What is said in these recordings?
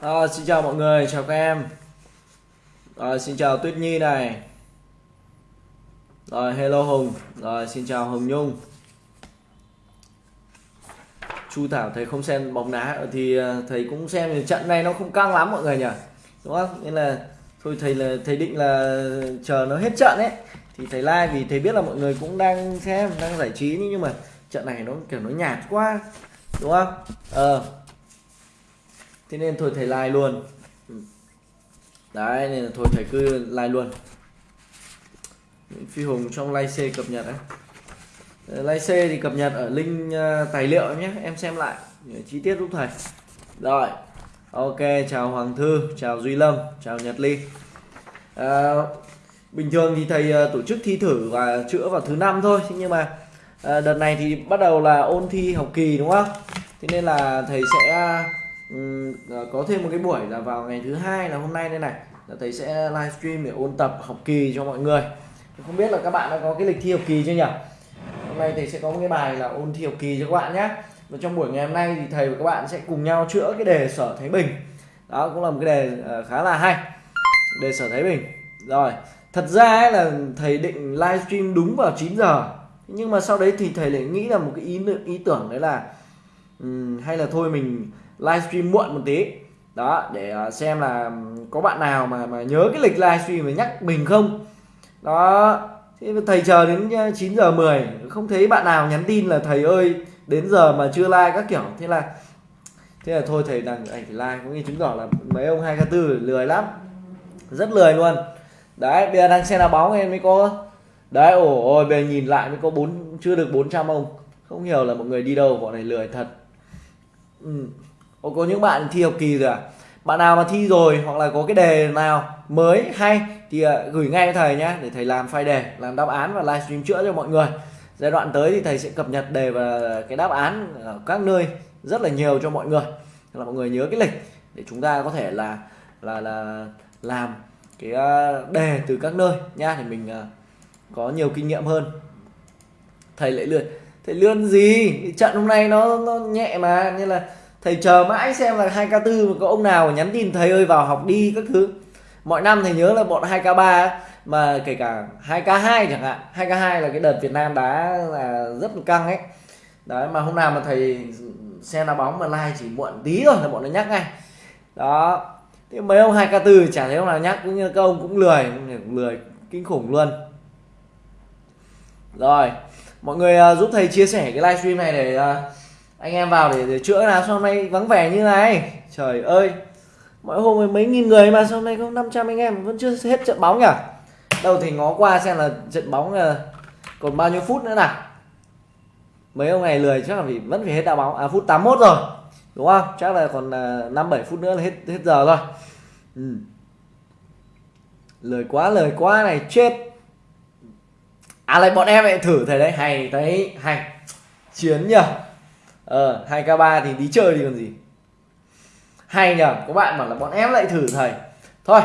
À, xin chào mọi người, chào các em. Rồi, xin chào Tuyết Nhi này. Rồi, hello Hùng. Rồi, xin chào Hồng Nhung. Chu Thảo thấy không xem bóng đá thì thầy cũng xem thì trận này nó không căng lắm mọi người nhỉ. Đúng không? Nên là thôi thầy là thầy định là chờ nó hết trận ấy thì thầy like vì thầy biết là mọi người cũng đang xem, đang giải trí nhưng mà trận này nó kiểu nó nhạt quá. Đúng không? Ờ. Thế nên thôi thầy like luôn. Ừ. Đấy nên là thôi thầy cứ like luôn. Phi Hùng trong like C cập nhật đấy. Ờ, like C thì cập nhật ở link ờ, tài liệu nhé, em xem lại chi tiết giúp thầy. Rồi. Ok, chào Hoàng Thư, chào Duy Lâm, chào Nhật Ly. À, bình thường thì thầy tổ chức thi thử và chữa vào thứ năm thôi, nhưng mà à, đợt này thì bắt đầu là ôn thi học kỳ đúng không? Thế nên là thầy sẽ um, có thêm một cái buổi là vào ngày thứ hai là hôm nay đây này, là thầy sẽ livestream để ôn tập học kỳ cho mọi người. Không biết là các bạn đã có cái lịch thi học kỳ chưa nhỉ? Hôm nay thầy sẽ có một cái bài là ôn thi học kỳ cho các bạn nhé. Và trong buổi ngày hôm nay thì thầy và các bạn sẽ cùng nhau chữa cái đề sở Thái Bình. Đó cũng là một cái đề ờ, khá là hay. Đề sở Thái Bình. Rồi, thật ra ấy là thầy định livestream đúng vào 9 giờ. Nhưng mà sau đấy thì thầy lại nghĩ là một cái ý ý tưởng đấy là um, hay là thôi mình livestream muộn một tí. Đó, để à, xem là có bạn nào mà mà nhớ cái lịch livestream mà nhắc mình không. Đó, Thế thầy chờ đến à, 9 giờ 10 không thấy bạn nào nhắn tin là thầy ơi đến giờ mà chưa like các kiểu thế là thế là thôi thầy đang ảnh like cũng như chứng tỏ là mấy ông hai k tư lười lắm rất lười luôn đấy bây giờ đang xem là bóng em mới có đấy ồ ôi bây giờ nhìn lại mới có bốn chưa được 400 ông không hiểu là mọi người đi đâu bọn này lười thật ừ. Ồ, có những bạn thi học kỳ rồi à? Bạn nào mà thi rồi hoặc là có cái đề nào mới hay thì à, gửi ngay cho thầy nhé để thầy làm file đề làm đáp án và livestream chữa cho mọi người. Giai đoạn tới thì thầy sẽ cập nhật đề và cái đáp án ở các nơi rất là nhiều cho mọi người. Là mọi người nhớ cái lịch để chúng ta có thể là là là làm cái à, đề từ các nơi nha thì mình à, có nhiều kinh nghiệm hơn. Thầy lại lượn thầy lươn gì? Trận hôm nay nó nó nhẹ mà nên là thầy chờ mãi xem là 2k4 mà có ông nào nhắn tin thầy ơi vào học đi các thứ. Mọi năm thầy nhớ là bọn 2k3 mà kể cả 2k2 chẳng hạn 2k2 là cái đợt Việt Nam đá là rất là căng ấy. Đấy mà hôm nào mà thầy xem đá bóng mà like chỉ muộn tí thôi là bọn nó nhắc ngay. Đó thế mấy ông 2k4 chả thấy ông nào nhắc cũng như các ông cũng lười cũng lười kinh khủng luôn. Rồi mọi người uh, giúp thầy chia sẻ cái livestream này để uh, anh em vào để, để chữa là sao hôm nay vắng vẻ như này? Trời ơi mỗi hôm mấy nghìn người mà sao hôm nay có 500 anh em vẫn chưa hết trận bóng nhỉ? Đâu thì ngó qua xem là trận bóng là còn bao nhiêu phút nữa nào. Mấy ông này lười chắc là vì vẫn phải hết đá bóng. À phút 81 rồi đúng không? Chắc là còn ờ, năm bảy phút nữa là hết hết giờ rồi. Ừ. lời quá lời quá này chết. À lại bọn em lại thử thầy đấy. Hay thấy hay. Chiến nhỉ ờ 2 k 3 thì đi chơi thì còn gì. Hay nhờ các bạn bảo là bọn em lại thử thầy. Thôi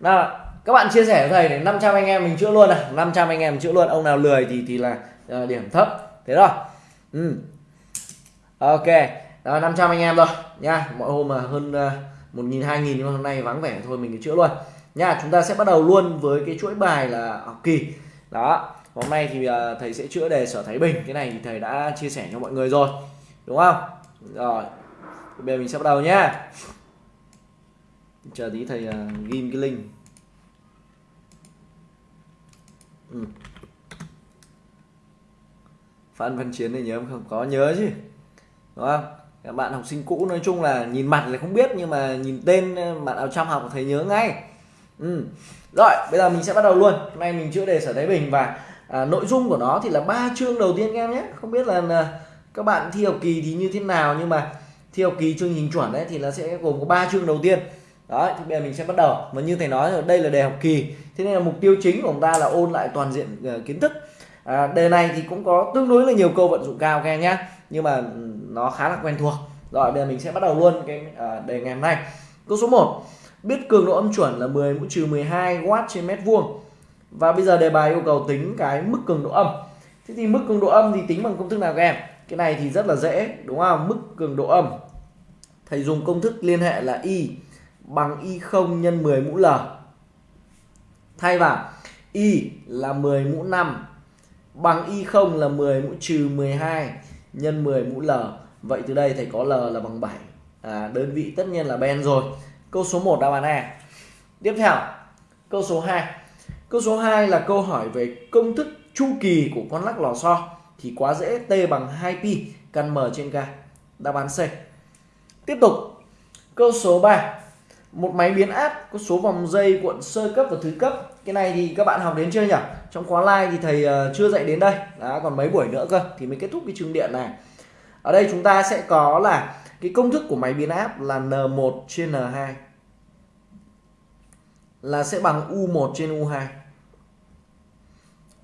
nào các bạn chia sẻ với thầy để 500 anh em mình chữa luôn này 500 anh em chữa luôn ông nào lười thì thì là uh, điểm thấp. Thế rồi ừ. ok đó, 500 anh em rồi nha mọi hôm mà hơn uh, một nghìn hai nghìn nhưng hôm nay vắng vẻ thôi mình cứ chữa luôn. Nha chúng ta sẽ bắt đầu luôn với cái chuỗi bài là học kỳ. Đó hôm nay thì uh, thầy sẽ chữa đề sở thái bình. Cái này thì thầy đã chia sẻ cho mọi người rồi đúng không? Rồi. Bây giờ mình sẽ bắt đầu nhá. Chờ tí thầy uh, ghim cái link. Ừ. Phan Văn Chiến này nhớ không? Có nhớ chứ. Đúng không? Các bạn học sinh cũ nói chung là nhìn mặt thì không biết nhưng mà nhìn tên à, bạn nào trong học thấy nhớ ngay. Ừ. rồi bây giờ mình sẽ bắt đầu luôn. Hôm nay mình chữa đề sở thái bình và à, nội dung của nó thì là ba chương đầu tiên các em nhé. Không biết là, là các bạn thi học kỳ thì như thế nào nhưng mà thi học kỳ chương trình chuẩn đấy thì nó sẽ gồm có ba chương đầu tiên. Đó thì bây giờ mình sẽ bắt đầu. Và như thầy nói rồi đây là đề học kỳ. Thế nên là mục tiêu chính của chúng ta là ôn lại toàn diện uh, kiến thức. À, đề này thì cũng có tương đối là nhiều câu vận dụng cao các em nhé nhưng mà ừ, nó khá là quen thuộc. Rồi bây giờ mình sẽ bắt đầu luôn cái uh, đề ngày hôm nay. Câu số 1 biết cường độ âm chuẩn là 10 mũ trừ 12 w trên mét vuông. Và bây giờ đề bài yêu cầu tính cái mức cường độ âm. Thế thì mức cường độ âm thì tính bằng công thức nào các em? Cái này thì rất là dễ đúng không mức cường độ âm thầy dùng công thức liên hệ là y bằng y 0 nhân 10 mũ L. Thay vào y là 10 mũ 5 bằng y 0 là 10 mũ trừ 12 nhân 10 mũ L. Vậy từ đây thầy có L là bằng 7. À, đơn vị tất nhiên là ben rồi. Câu số 1 đáp án A. Tiếp theo, câu số 2. Câu số 2 là câu hỏi về công thức chu kỳ của con lắc lò xo thì quá dễ T bằng 2pi căn M trên K. Đáp án C. Tiếp tục, câu số 3. Một máy biến áp có số vòng dây cuộn sơ cấp và thứ cấp. Cái này thì các bạn học đến chưa nhỉ? Trong khóa live thì thầy ờ, chưa dạy đến đây. đã còn mấy buổi nữa cơ thì mới kết thúc cái chương điện này. Ở đây chúng ta sẽ có là cái công thức của máy biến áp là N1 trên N2 là sẽ bằng U1 trên U2.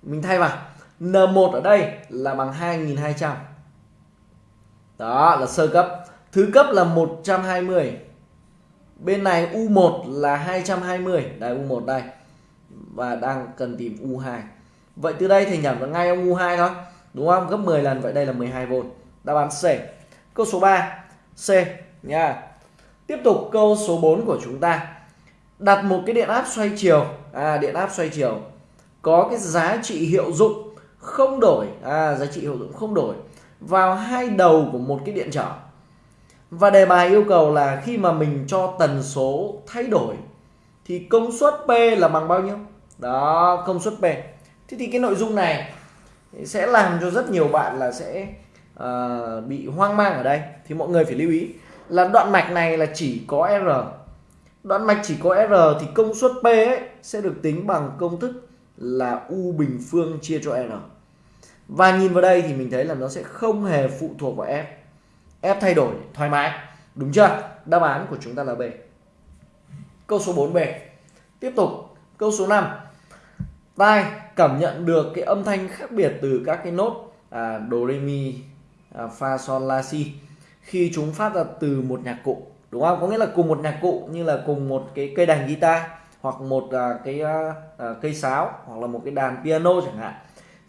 Mình thay vào N1 ở đây là bằng 2200. Đó, là sơ cấp. Thứ cấp là 120. Bên này U1 là 220. Đây U1 đây. Và đang cần tìm U2. Vậy từ đây thầy nhẩm là ngay ông U2 thôi. Đúng không? Gấp 10 lần. Vậy đây là 12V. Đáp án C. Câu số 3. C, nha. Tiếp tục câu số 4 của chúng ta. Đặt một cái điện áp xoay chiều. À điện áp xoay chiều. Có cái giá trị hiệu dụng không đổi. À giá trị hiệu dụng không đổi vào hai đầu của một cái điện trở. Và đề bài yêu cầu là khi mà mình cho tần số thay đổi thì công suất P là bằng bao nhiêu? Đó công suất P. Thế thì cái nội dung này sẽ làm cho rất nhiều bạn là sẽ uh, bị hoang mang ở đây. Thì mọi người phải lưu ý là đoạn mạch này là chỉ có R. Đoạn mạch chỉ có R thì công suất P ấy sẽ được tính bằng công thức là U bình phương chia cho R và nhìn vào đây thì mình thấy là nó sẽ không hề phụ thuộc vào F F thay đổi thoải mái. Đúng chưa? Đáp án của chúng ta là B. Câu số 4B tiếp tục. Câu số 5 tai cảm nhận được cái âm thanh khác biệt từ các cái nốt à, do re mi à, fa sol la si khi chúng phát ra từ một nhạc cụ. Đúng không? Có nghĩa là cùng một nhạc cụ như là cùng một cái cây đàn guitar hoặc một à, cái à, à cây sáo hoặc là một cái đàn piano chẳng hạn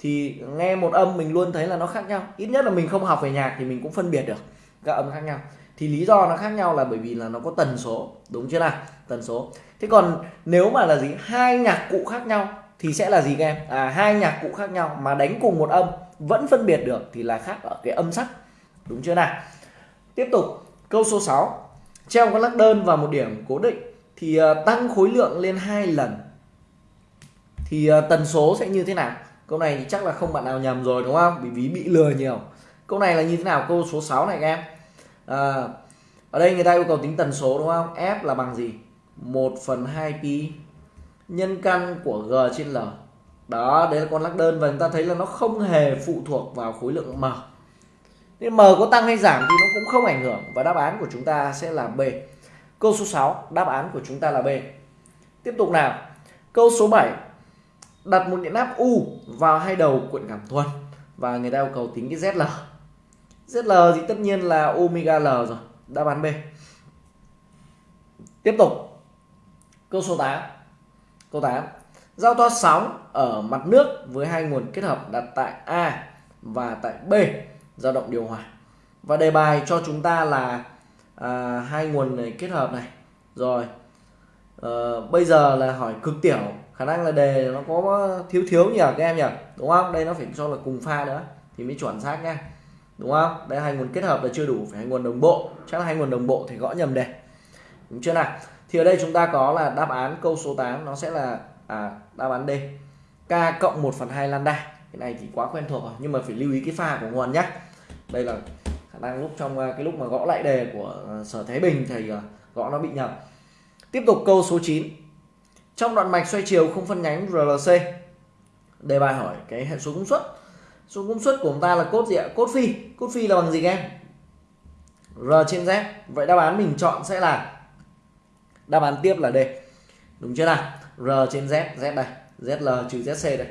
thì nghe một âm mình luôn thấy là nó khác nhau. Ít nhất là mình không học về nhạc thì mình cũng phân biệt được các âm khác nhau. Thì lý do nó khác nhau là bởi vì là nó có tần số đúng chưa nào? Tần số. Thế còn nếu mà là gì? Hai nhạc cụ khác nhau thì sẽ là gì các em? À hai nhạc cụ khác nhau mà đánh cùng một âm vẫn phân biệt được thì là khác ở cái âm sắc đúng chưa nào? Tiếp tục câu số 6 treo con lắc đơn vào một điểm cố định thì uh, tăng khối lượng lên hai lần. Thì uh, tần số sẽ như thế nào? Câu này thì chắc là không bạn nào nhầm rồi đúng không? Bị ví bị lừa nhiều. Câu này là như thế nào? Câu số 6 này các em. À, ở đây người ta yêu cầu tính tần số đúng không? F là bằng gì? 1 phần 2 pi nhân căn của g trên l. Đó đấy là con lắc đơn và chúng ta thấy là nó không hề phụ thuộc vào khối lượng m. Nên m có tăng hay giảm thì nó cũng không ảnh hưởng và đáp án của chúng ta sẽ là b. Câu số 6 đáp án của chúng ta là b. Tiếp tục nào. Câu số 7 đặt một điện áp U vào hai đầu cuộn cảm thuần. Và người ta yêu cầu tính cái ZL ZL thì tất nhiên là omega L rồi. Đáp án B. Tiếp tục. Câu số 8 câu 8 giao thoa sóng ở mặt nước với hai nguồn kết hợp đặt tại A và tại B. Dao động điều hòa. Và đề bài cho chúng ta là à, hai nguồn này kết hợp này. Rồi à, bây giờ là hỏi cực tiểu khả năng là đề nó có thiếu thiếu nhỉ các em nhỉ? Đúng không? Đây nó phải cho là cùng pha nữa thì mới chuẩn xác nha. Đúng không? Đây hai nguồn kết hợp là chưa đủ phải hai nguồn đồng bộ. Chắc là hai nguồn đồng bộ thì gõ nhầm đề đúng chưa nào? Thì ở đây chúng ta có là đáp án câu số 8 nó sẽ là à, đáp án D. K cộng 1 phần 2 lambda. Cái này thì quá quen thuộc rồi nhưng mà phải lưu ý cái pha của nguồn nhé đây là khả năng lúc trong à, cái lúc mà gõ lại đề của à, sở Thái Bình thì à, gõ nó bị nhầm. Tiếp tục câu số 9 trong đoạn mạch xoay chiều không phân nhánh RLC đề bài hỏi cái hệ số công suất. Số công suất của chúng ta là cốt gì ạ? Cốt phi. Cốt phi là bằng gì các em? R trên Z. Vậy đáp án mình chọn sẽ là đáp án tiếp là D. Đúng chưa nào? R trên Z. Z đây. ZL trừ ZC đây.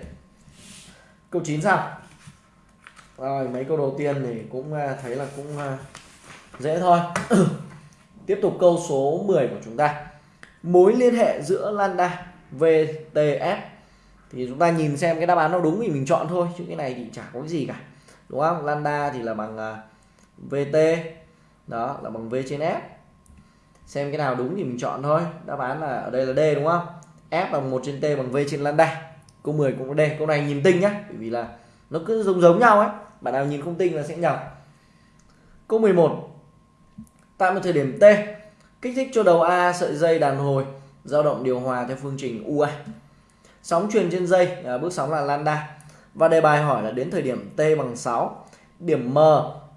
Câu 9 sao? Rồi, mấy câu đầu tiên thì cũng à, thấy là cũng à, dễ thôi. Tiếp tục câu số 10 của chúng ta mối liên hệ giữa lambda VTS thì chúng ta nhìn xem cái đáp án nó đúng thì mình chọn thôi, chứ cái này thì chả có cái gì cả. Đúng không? Lambda thì là bằng à, VT đó, là bằng V trên F. Xem cái nào đúng thì mình chọn thôi. Đáp án là ở đây là D, đúng không? F bằng 1 trên T bằng V trên lambda câu 10 cũng có D. Câu này nhìn tinh nhá, bởi vì là nó cứ giống giống nhau ấy. Bạn nào nhìn không tinh là sẽ nhầm. Câu 11 tại một thời điểm T kích thích cho đầu A sợi dây đàn hồi dao động điều hòa theo phương trình UA sóng truyền trên dây à, bước sóng là lambda. Và đề bài hỏi là đến thời điểm T bằng 6 điểm M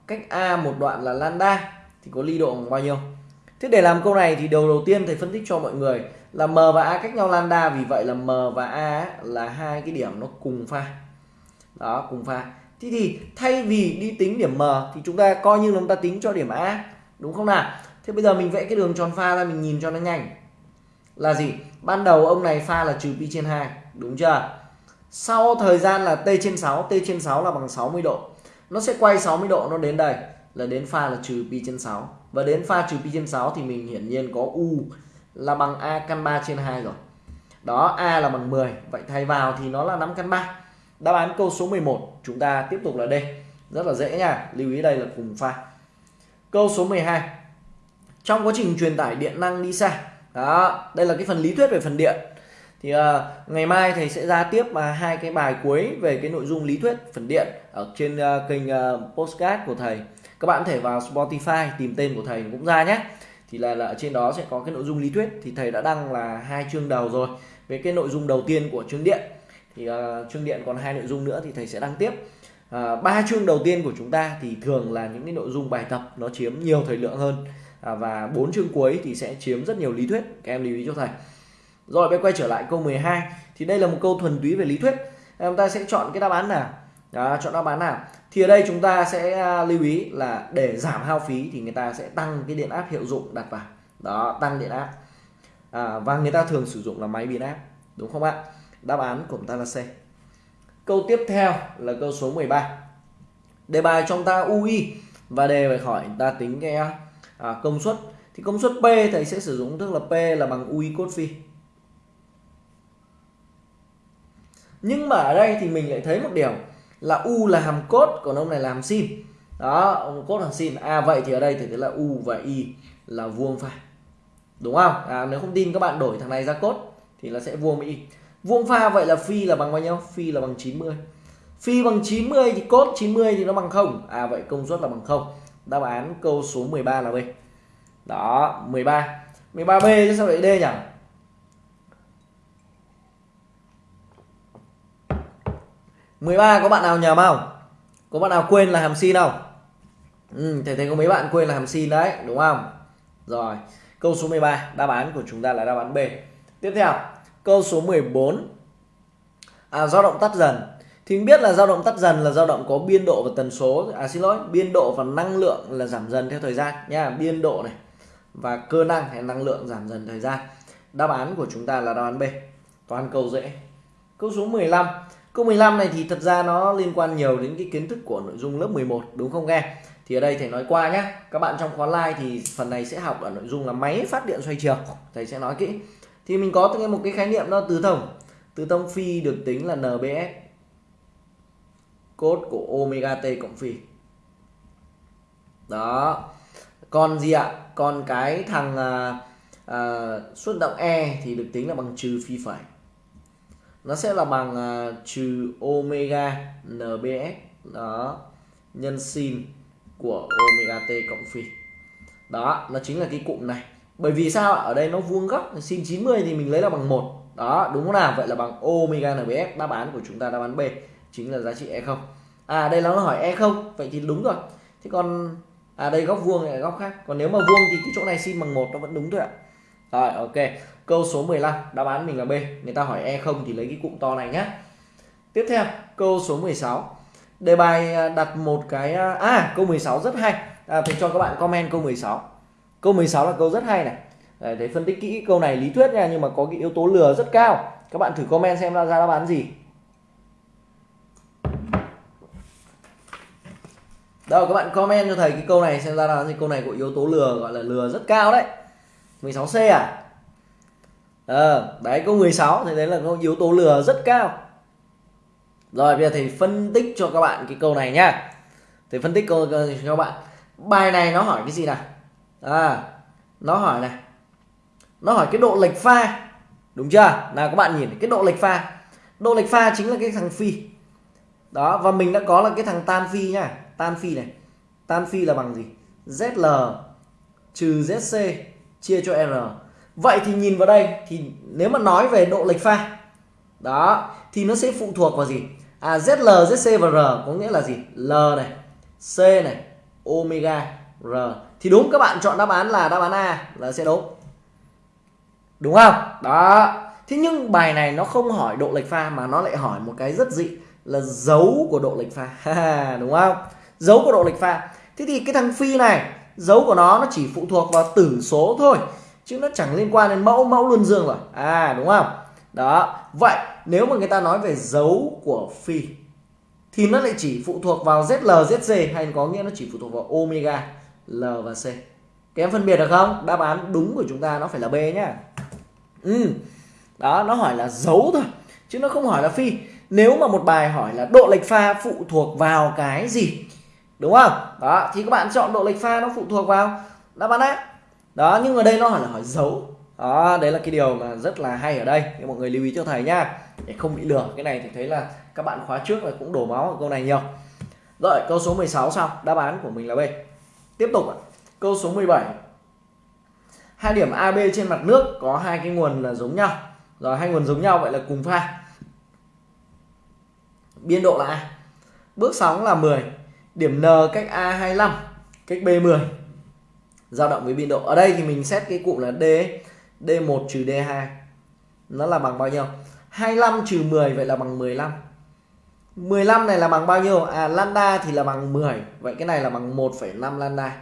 cách A một đoạn là lambda thì có ly độ bằng bao nhiêu? Thế để làm câu này thì đầu đầu tiên thầy phân tích cho mọi người là M và A cách nhau lambda vì vậy là M và A là hai cái điểm nó cùng pha. Đó cùng pha. Thế thì thay vì đi tính điểm M thì chúng ta coi như chúng ta tính cho điểm A đúng không nào? Thế bây giờ mình vẽ cái đường tròn pha ra, mình nhìn cho nó nhanh. Là gì? Ban đầu ông này pha là trừ pi trên 2 đúng chưa? Sau thời gian là t trên 6 t trên 6 là bằng 60 độ. Nó sẽ quay 60 độ, nó đến đây, là đến pha là trừ pi trên 6 và đến pha trừ pi trên 6 thì mình hiển nhiên có u là bằng a căn 3 trên 2 rồi. Đó, a là bằng 10 vậy thay vào thì nó là 5 căn 3 đáp án câu số 11 chúng ta tiếp tục là D. Rất là dễ nha, lưu ý đây là cùng pha. Câu số 12 trong quá trình truyền tải điện năng đi xa đó đây là cái phần lý thuyết về phần điện. Thì uh, ngày mai thầy sẽ ra tiếp uh, hai cái bài cuối về cái nội dung lý thuyết phần điện ở trên uh, kênh ờ, uh, postcard của thầy. Các bạn có thể vào Spotify tìm tên của thầy cũng ra nhé. Thì là, là ở trên đó sẽ có cái nội dung lý thuyết. Thì thầy đã đăng là hai chương đầu rồi về cái nội dung đầu tiên của chương điện. Thì uh, chương điện còn hai nội dung nữa thì thầy sẽ đăng tiếp. Ba uh, chương đầu tiên của chúng ta thì thường là những cái nội dung bài tập nó chiếm nhiều thời lượng hơn. À, và bốn chương cuối thì sẽ chiếm rất nhiều lý thuyết. Các em lưu ý cho thầy. Rồi bây quay trở lại câu 12 thì đây là một câu thuần túy về lý thuyết. Chúng ta sẽ chọn cái đáp án nào? Đó, chọn đáp án nào? Thì ở đây chúng ta sẽ à, lưu ý là để giảm hao phí thì người ta sẽ tăng cái điện áp hiệu dụng đặt vào. Đó tăng điện áp. À, và người ta thường sử dụng là máy biến áp. Đúng không ạ? Đáp án của chúng ta là C. Câu tiếp theo là câu số 13 đề bài trong ta UI và đề bài hỏi ta tính cái à, công suất. Thì công suất P thầy sẽ sử dụng tức là P là bằng UI cốt phi. Nhưng mà ở đây thì mình lại thấy một điều là U là hàm cốt còn ông này là hàm sin. Đó ông cốt hàm sin. À vậy thì ở đây thì thấy là U và Y là vuông pha. Đúng không? À, nếu không tin các bạn đổi thằng này ra cốt thì là sẽ vuông với Y vuông pha vậy là phi là bằng bao nhiêu? Phi là bằng 90 phi bằng 90 thì cốt 90 thì nó bằng không. À vậy công suất là bằng không đáp án câu số 13 là B. Đó 13 13B chứ sao lại D nhỉ? mười ba có bạn nào nhầm không? Có bạn nào quên là hàm sin không? Ừ, thầy thấy có mấy bạn quên là hàm sin đấy đúng không? Rồi câu số 13 đáp án của chúng ta là đáp án B. Tiếp theo câu số 14 bốn. À, do động tắt dần thì mình biết là dao động tắt dần là dao động có biên độ và tần số. À xin lỗi, biên độ và năng lượng là giảm dần theo thời gian. Nha, biên độ này và cơ năng hay năng lượng giảm dần thời gian. Đáp án của chúng ta là đáp án B. Toàn câu dễ. Câu số 15 câu 15 này thì thật ra nó liên quan nhiều đến cái kiến thức của nội dung lớp 11 đúng không nghe? Thì ở đây thầy nói qua nhé các bạn trong khóa live thì phần này sẽ học ở nội dung là máy phát điện xoay chiều. Thầy sẽ nói kỹ. Thì mình có một cái khái niệm đó, từ thông. Từ thông phi được tính là NBS cốt của omega t cộng phi. Đó. Còn gì ạ? Còn cái thằng à, à, suất động e thì được tính là bằng trừ phi phẩy nó sẽ là bằng à, trừ omega nbs đó nhân sin của omega t cộng phi. Đó nó chính là cái cụm này. Bởi vì sao ở đây nó vuông góc sin 90 thì mình lấy là bằng một. Đó đúng không nào? Vậy là bằng omega nbs đáp án của chúng ta đáp án b chính là giá trị e không? À đây nó hỏi e không vậy thì đúng rồi. Thế còn à đây góc vuông này góc khác? Còn nếu mà vuông thì cái chỗ này xin bằng một nó vẫn đúng thôi ạ. Rồi ok. Câu số 15 đáp án mình là B. Người ta hỏi e không thì lấy cái cụm to này nhé tiếp theo câu số 16 đề bài à, đặt một cái à, à câu 16 rất hay. À, thì cho các bạn comment câu 16 câu 16 là câu rất hay này. Để phân tích kỹ câu này lý thuyết nha nhưng mà có cái yếu tố lừa rất cao. Các bạn thử comment xem ra đáp án gì. Đâu các bạn comment cho thầy cái câu này xem ra là gì câu này có yếu tố lừa gọi là lừa rất cao đấy. 16C à? Ờ à, đấy câu 16 thì đấy là câu yếu tố lừa rất cao. Rồi bây giờ thầy phân tích cho các bạn cái câu này nhá. Thầy phân tích câu cho các bạn. Bài này nó hỏi cái gì nào? À nó hỏi này. Nó hỏi cái độ lệch pha. Đúng chưa? Nào các bạn nhìn cái độ lệch pha. Độ lệch pha chính là cái thằng phi. Đó và mình đã có là cái thằng tan phi nhá tan phi này. Tan phi là bằng gì? Zl trừ zc chia cho r. Vậy thì nhìn vào đây, thì nếu mà nói về độ lệch pha, đó, thì nó sẽ phụ thuộc vào gì? À zl zc và r có nghĩa là gì? L này, c này, omega r. Thì đúng, các bạn chọn đáp án là đáp án a là sẽ đúng. Đúng không? Đó. Thế nhưng bài này nó không hỏi độ lệch pha mà nó lại hỏi một cái rất dị là dấu của độ lệch pha. Đúng không? Dấu của độ lệch pha thế thì cái thằng phi này dấu của nó nó chỉ phụ thuộc vào tử số thôi chứ nó chẳng liên quan đến mẫu mẫu luân dương rồi à đúng không đó vậy nếu mà người ta nói về dấu của phi thì nó lại chỉ phụ thuộc vào ZL, ZC hay có nghĩa nó chỉ phụ thuộc vào omega, L và C. Các em phân biệt được không? Đáp án đúng của chúng ta nó phải là B nhá. Ừ. Đó, nó hỏi là dấu thôi chứ nó không hỏi là phi. Nếu mà một bài hỏi là độ lệch pha phụ thuộc vào cái gì? Đúng không? Đó, thì các bạn chọn độ lệch pha nó phụ thuộc vào đáp án á Đó, nhưng ở đây nó hỏi là hỏi dấu. Đó, đấy là cái điều mà rất là hay ở đây. Thì mọi người lưu ý cho thầy nhá. Để không bị lừa. Cái này thì thấy là các bạn khóa trước là cũng đổ máu ở câu này nhiều rồi câu số 16 xong đáp án của mình là B tiếp tục câu số 17 hai điểm AB trên mặt nước có hai cái nguồn là giống nhau rồi hai nguồn giống nhau vậy là cùng pha biên độ là A bước sóng là 10 điểm N cách A 25 cách B 10 dao động với biên độ ở đây thì mình xét cái cụm là D D1 trừ D2 nó là bằng bao nhiêu 25 trừ 10 vậy là bằng 15 15 này là bằng bao nhiêu? À lambda thì là bằng 10. Vậy cái này là bằng 1,5 lambda.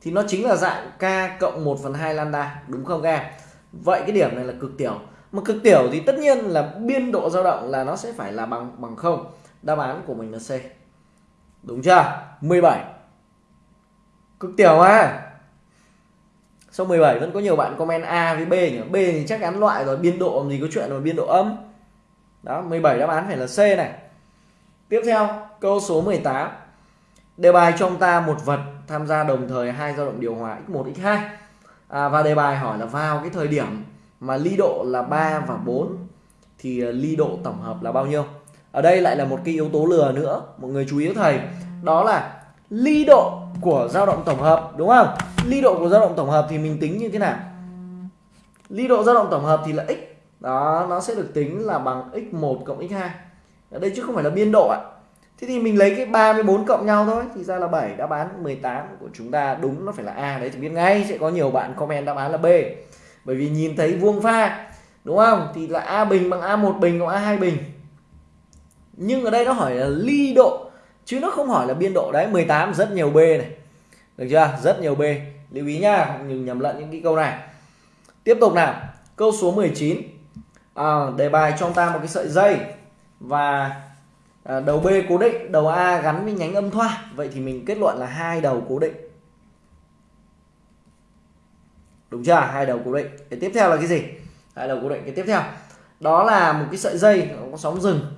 Thì nó chính là dạng k cộng 1 phần 2 lambda. Đúng không các em? Vậy cái điểm này là cực tiểu. Mà cực tiểu thì tất nhiên là biên độ dao động là nó sẽ phải là bằng bằng 0. Đáp án của mình là C. Đúng chưa? 17. Cực tiểu à. Sau 17 vẫn có nhiều bạn comment A với B nhỉ. B thì chắc án loại rồi. Biên độ làm gì có chuyện mà biên độ âm. Đó, 17 đáp án phải là C này. Tiếp theo, câu số 18. Đề bài cho ông ta một vật tham gia đồng thời hai dao động điều hòa x1 x2. À, và đề bài hỏi là vào cái thời điểm mà ly độ là 3 và 4 thì à, ly độ tổng hợp là bao nhiêu? Ở đây lại là một cái yếu tố lừa nữa, mọi người chú ý thầy. Đó là ly độ của dao động tổng hợp đúng không? Ly độ của dao động tổng hợp thì mình tính như thế nào? Ly độ dao động tổng hợp thì là x. Đó, nó sẽ được tính là bằng x1 cộng x2 ở đây chứ không phải là biên độ ạ thế thì mình lấy cái 34 cộng nhau thôi thì ra là 7 đáp án 18 của chúng ta đúng nó phải là A đấy thì biết ngay sẽ có nhiều bạn comment đáp án là B bởi vì nhìn thấy vuông pha đúng không thì là A bình bằng A1 bình cộng A2 bình nhưng ở đây nó hỏi là ly độ chứ nó không hỏi là biên độ. Đấy 18 rất nhiều B này. Được chưa? Rất nhiều B. Lưu ý nha đừng nhầm lẫn những cái câu này. Tiếp tục nào. Câu số 19 à, đề bài cho ta một cái sợi dây và à, đầu B cố định đầu A gắn với nhánh âm thoa. Vậy thì mình kết luận là hai đầu cố định. Đúng chưa? Hai đầu cố định. Cái tiếp theo là cái gì? Hai đầu cố định. Cái tiếp theo. Đó là một cái sợi dây có sóng dừng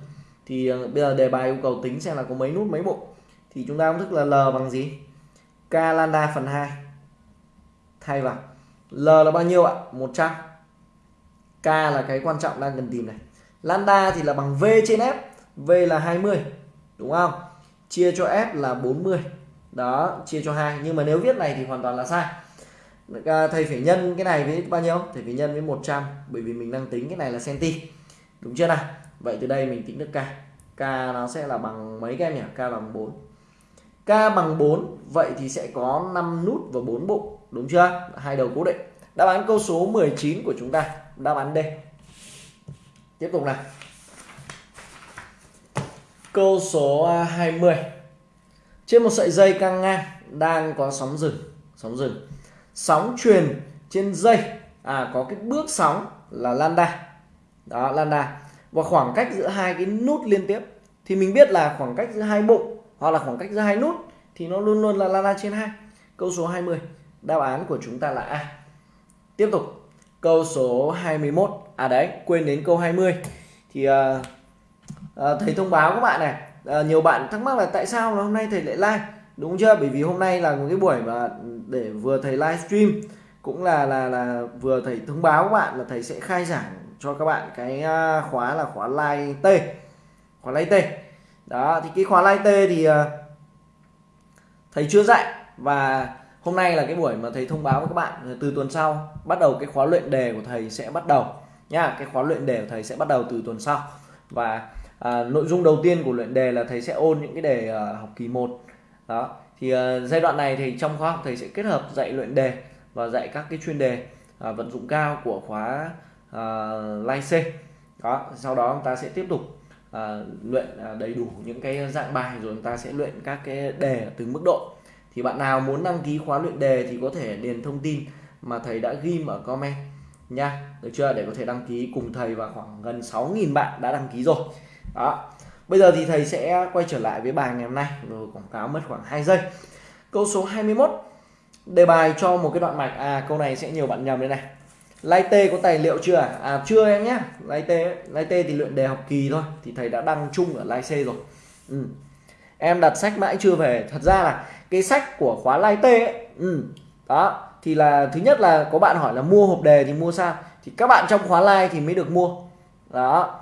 thì ờ, bây giờ đề bài yêu cầu tính xem là có mấy nút mấy bộ. Thì chúng ta công thức là L bằng gì? K lambda phần 2 thay vào. L là bao nhiêu ạ? 100 K là cái quan trọng đang cần tìm này. Lambda thì là bằng v trên f. V là 20 đúng không? Chia cho f là 40 đó chia cho 2 nhưng mà nếu viết này thì hoàn toàn là sai. À, thầy phải nhân cái này với bao nhiêu? Thầy phải nhân với 100 bởi vì mình đang tính cái này là centi. Đúng chưa nào? Vậy từ đây mình tính được k. K nó sẽ là bằng mấy các em nhỉ? K bằng 4 k bằng 4 vậy thì sẽ có 5 nút và 4 bụng đúng chưa? Hai đầu cố định. Đáp án câu số 19 của chúng ta. Đáp án D. Tiếp tục nào. Câu số à, 20 trên một sợi dây căng ngang đang có sóng rừng sóng rừng sóng truyền trên dây. À có cái bước sóng là lambda. Đó, lambda và khoảng cách giữa hai cái nút liên tiếp thì mình biết là khoảng cách giữa hai bụng hoặc là khoảng cách giữa hai nút thì nó luôn luôn là la la trên hai. Câu số 20 đáp án của chúng ta là A. Tiếp tục. Câu số 21 à đấy quên đến câu 20 thì uh, uh, thầy thông báo các bạn này uh, nhiều bạn thắc mắc là tại sao hôm nay thầy lại like? Đúng chưa? Bởi vì hôm nay là một cái buổi mà để vừa thầy livestream cũng là là là vừa thầy thông báo các bạn là thầy sẽ khai giảng cho các bạn cái à, khóa là khóa like T. Khóa like T. Đó thì cái khóa like T thì à, thầy chưa dạy. Và hôm nay là cái buổi mà thầy thông báo với các bạn từ tuần sau. Bắt đầu cái khóa luyện đề của thầy sẽ bắt đầu. Nha cái khóa luyện đề của thầy sẽ bắt đầu từ tuần sau. Và à, nội dung đầu tiên của luyện đề là thầy sẽ ôn những cái đề à, học kỳ 1 đó thì à, giai đoạn này thì trong khóa học thầy sẽ kết hợp dạy luyện đề và dạy các cái chuyên đề à, vận dụng cao của khóa uh, Lai C đó sau đó chúng ta sẽ tiếp tục uh, luyện uh, đầy đủ những cái dạng bài rồi chúng ta sẽ luyện các cái đề ở từng mức độ. Thì bạn nào muốn đăng ký khóa luyện đề thì có thể điền thông tin mà thầy đã ghim ở comment nha. Được chưa? Để có thể đăng ký cùng thầy và khoảng gần 6.000 bạn đã đăng ký rồi. Đó. Bây giờ thì thầy sẽ quay trở lại với bài ngày hôm nay. Rồi quảng cáo mất khoảng 2 giây. Câu số 21 đề bài cho một cái đoạn mạch. À câu này sẽ nhiều bạn nhầm đây này. Lai T có tài liệu chưa à? à chưa em nhé. Lai T Lai T thì luyện đề học kỳ thôi. Thì thầy đã đăng chung ở Lai C rồi. Ừ. em đặt sách mãi chưa về. Thật ra là cái sách của khóa Lai T ấy, ừ. đó thì là thứ nhất là có bạn hỏi là mua hộp đề thì mua sao? Thì các bạn trong khóa Lai thì mới được mua. Đó.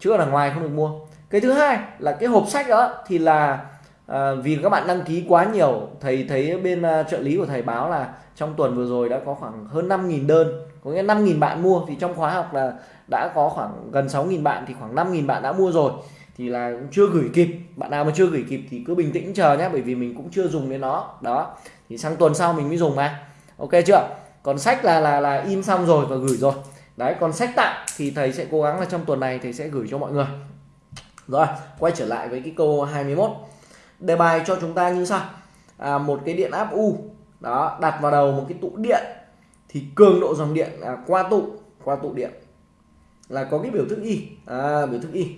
Chứ ở ngoài không được mua. Cái thứ hai là cái hộp sách đó thì là à, vì các bạn đăng ký quá nhiều thầy thấy bên uh, trợ lý của thầy báo là trong tuần vừa rồi đã có khoảng hơn 5.000 đơn có nghĩa 5.000 bạn mua. Thì trong khóa học là đã có khoảng gần 6.000 bạn thì khoảng 5.000 bạn đã mua rồi. Thì là chưa gửi kịp bạn nào mà chưa gửi kịp thì cứ bình tĩnh chờ nhé bởi vì mình cũng chưa dùng đến nó. Đó thì sang tuần sau mình mới dùng mà. Ok chưa? Còn sách là là là in xong rồi và gửi rồi. Đấy còn sách tặng thì thầy sẽ cố gắng là trong tuần này thầy sẽ gửi cho mọi người. Rồi quay trở lại với cái câu 21 đề bài cho chúng ta như sau. À, một cái điện áp U đó đặt vào đầu một cái tụ điện thì cường độ dòng điện à, qua tụ qua tụ điện là có cái biểu thức Y. À, biểu thức Y.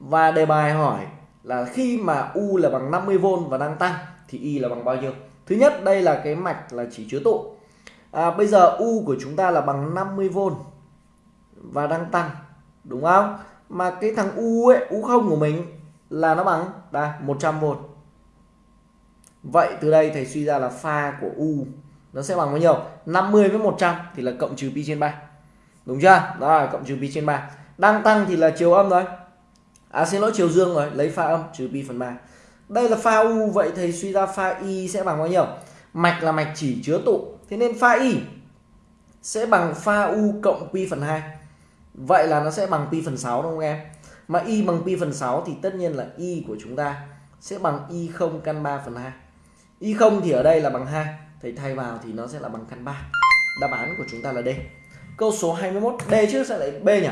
Và đề bài hỏi là khi mà U là bằng 50V và đang tăng thì Y là bằng bao nhiêu? Thứ nhất đây là cái mạch là chỉ chứa tụ. À, bây giờ U của chúng ta là bằng 50V và đang tăng đúng không? Mà cái thằng U ấy U không của mình là nó bằng đây 100V vậy từ đây thầy suy ra là pha của U nó sẽ bằng bao nhiêu? 50 với 100 thì là cộng trừ pi trên 3 đúng chưa? Đó là cộng trừ pi trên 3 đang tăng thì là chiều âm rồi. À xin lỗi, chiều dương rồi. Lấy pha âm trừ pi phần 3 đây là pha U, vậy thầy suy ra pha Y sẽ bằng bao nhiêu? Mạch là mạch chỉ chứa tụ. Thế nên pha Y sẽ bằng pha U cộng pi phần 2 vậy là nó sẽ bằng pi phần 6 đúng không em? Mà Y bằng pi phần 6 thì tất nhiên là Y của chúng ta sẽ bằng Y0 căn 3 phần 2 Y không thì ở đây là bằng 2 thầy thay vào thì nó sẽ là bằng căn 3 đáp án của chúng ta là D. Câu số 21 D chứ sẽ lại B nhỉ?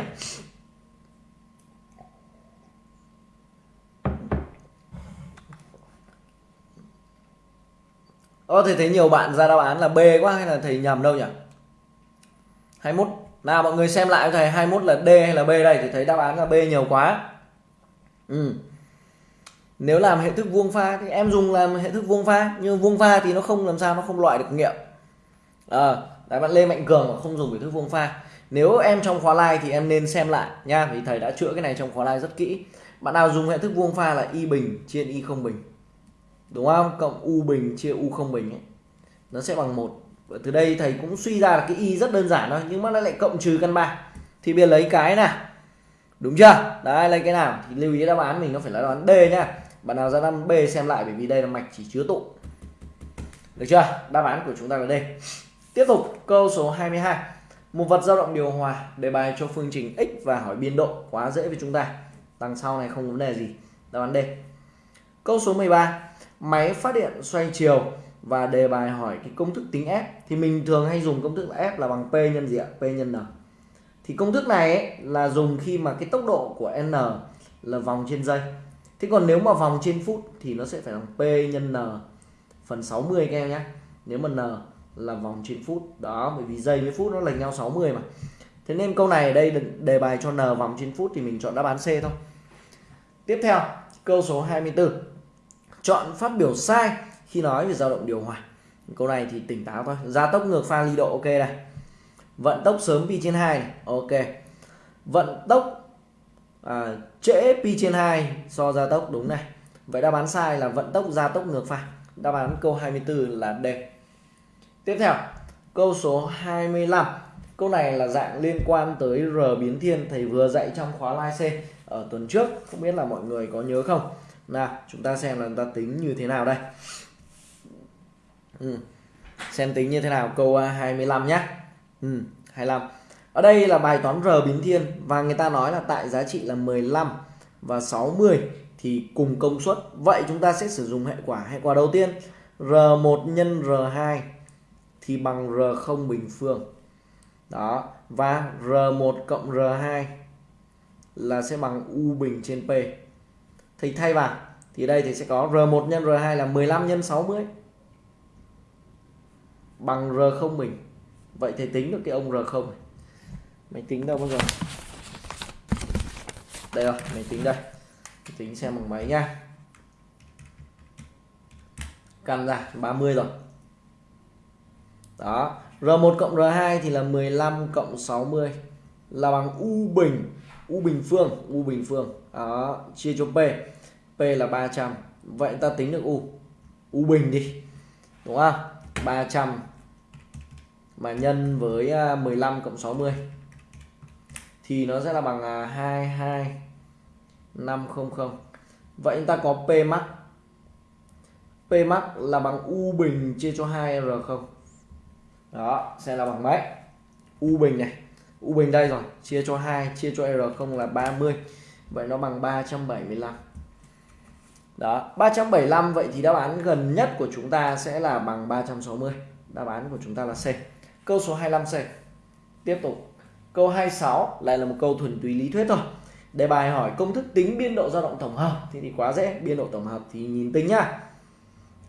Ơ thầy thấy nhiều bạn ra đáp án là B quá hay là thầy nhầm đâu nhỉ? 21 nào, mọi người xem lại thầy 21 là D hay là B đây? Thì thấy đáp án là B nhiều quá. Ừ nếu làm hệ thức vuông pha thì em dùng làm hệ thức vuông pha nhưng vuông pha thì nó không làm sao nó không loại được nghiệm. À, đấy bạn Lê Mạnh Cường mà không dùng hệ thức vuông pha. Nếu em trong khóa live thì em nên xem lại nha vì thầy đã chữa cái này trong khóa live rất kỹ. Bạn nào dùng hệ thức vuông pha là y bình trên y không bình. Đúng không? Cộng u bình chia u không bình ấy. Nó sẽ bằng một. Từ đây thầy cũng suy ra là cái y rất đơn giản thôi nhưng mà nó lại cộng trừ căn ba. Thì bây giờ lấy cái nào? Đúng chưa? Đấy lấy cái nào? Thì lưu ý đáp án mình nó phải là đáp án D nhá bạn nào ra 5 b xem lại bởi vì đây là mạch chỉ chứa tụ. Được chưa? Đáp án của chúng ta là D. Tiếp tục câu số 22 một vật dao động điều hòa đề bài cho phương trình x và hỏi biên độ quá dễ với chúng ta. Đằng sau này không vấn đề gì. Đáp án D. Câu số 13 máy phát điện xoay chiều và đề bài hỏi cái công thức tính F. Thì mình thường hay dùng công thức là F là bằng P nhân gì ạ? P nhân N. Thì công thức này ấy, là dùng khi mà cái tốc độ của N là vòng trên giây. Thế còn nếu mà vòng trên phút thì nó sẽ phải bằng P nhân N phần 60 các em nhé. Nếu mà N là vòng trên phút. Đó, bởi vì giây với phút nó lệch nhau 60 mà. Thế nên câu này đây đề bài cho N vòng trên phút thì mình chọn đáp án C thôi. Tiếp theo, câu số 24. Chọn phát biểu sai khi nói về dao động điều hòa câu này thì tỉnh táo thôi gia tốc ngược pha ly độ ok này vận tốc sớm pi trên 2 này. ok vận tốc à, trễ pi trên 2 so gia tốc đúng này. Vậy đáp án sai là vận tốc gia tốc ngược pha đáp án câu 24 là D tiếp theo câu số 25 câu này là dạng liên quan tới R biến thiên thầy vừa dạy trong khóa live C ở tuần trước. Không biết là mọi người có nhớ không? Nào chúng ta xem là chúng ta tính như thế nào đây. Ừ. xem tính như thế nào. Câu à, 25 nhé ừ, 25 ở đây là bài toán R biến thiên và người ta nói là tại giá trị là 15 và 60 thì cùng công suất. Vậy chúng ta sẽ sử dụng hệ quả hệ quả đầu tiên R1 nhân R2 thì bằng R0 bình phương. Đó, và R1 cộng R2 là sẽ bằng U bình trên P. Thì thay vào, thì đây thì sẽ có R1 nhân R2 là 15 nhân 60 bằng R0 bình. Vậy thì tính được cái ông R0 này máy tính đâu bao giờ? Đây rồi, máy tính đây. Máy tính xem bằng máy nha. Căn ra 30 rồi. Đó R1 cộng R2 thì là 15 cộng 60 là bằng U bình U bình phương, U bình phương. Đó, chia cho P. P là 300 vậy ta tính được U. U bình đi, đúng không? 300 mà nhân với à, 15 cộng 60 thì nó sẽ là bằng à, 22500 vậy chúng ta có P max. P max là bằng U bình chia cho 2R0 đó, sẽ là bằng mấy? U bình này. U bình đây rồi, chia cho 2 chia cho R0 là 30 vậy nó bằng 375 đó 375 vậy thì đáp án gần nhất của chúng ta sẽ là bằng 360 đáp án của chúng ta là C. Câu số 25C tiếp tục câu 26 lại là một câu thuần túy lý thuyết thôi. Đề bài hỏi công thức tính biên độ dao động tổng hợp. Thì, thì quá dễ biên độ tổng hợp thì nhìn tính nhá.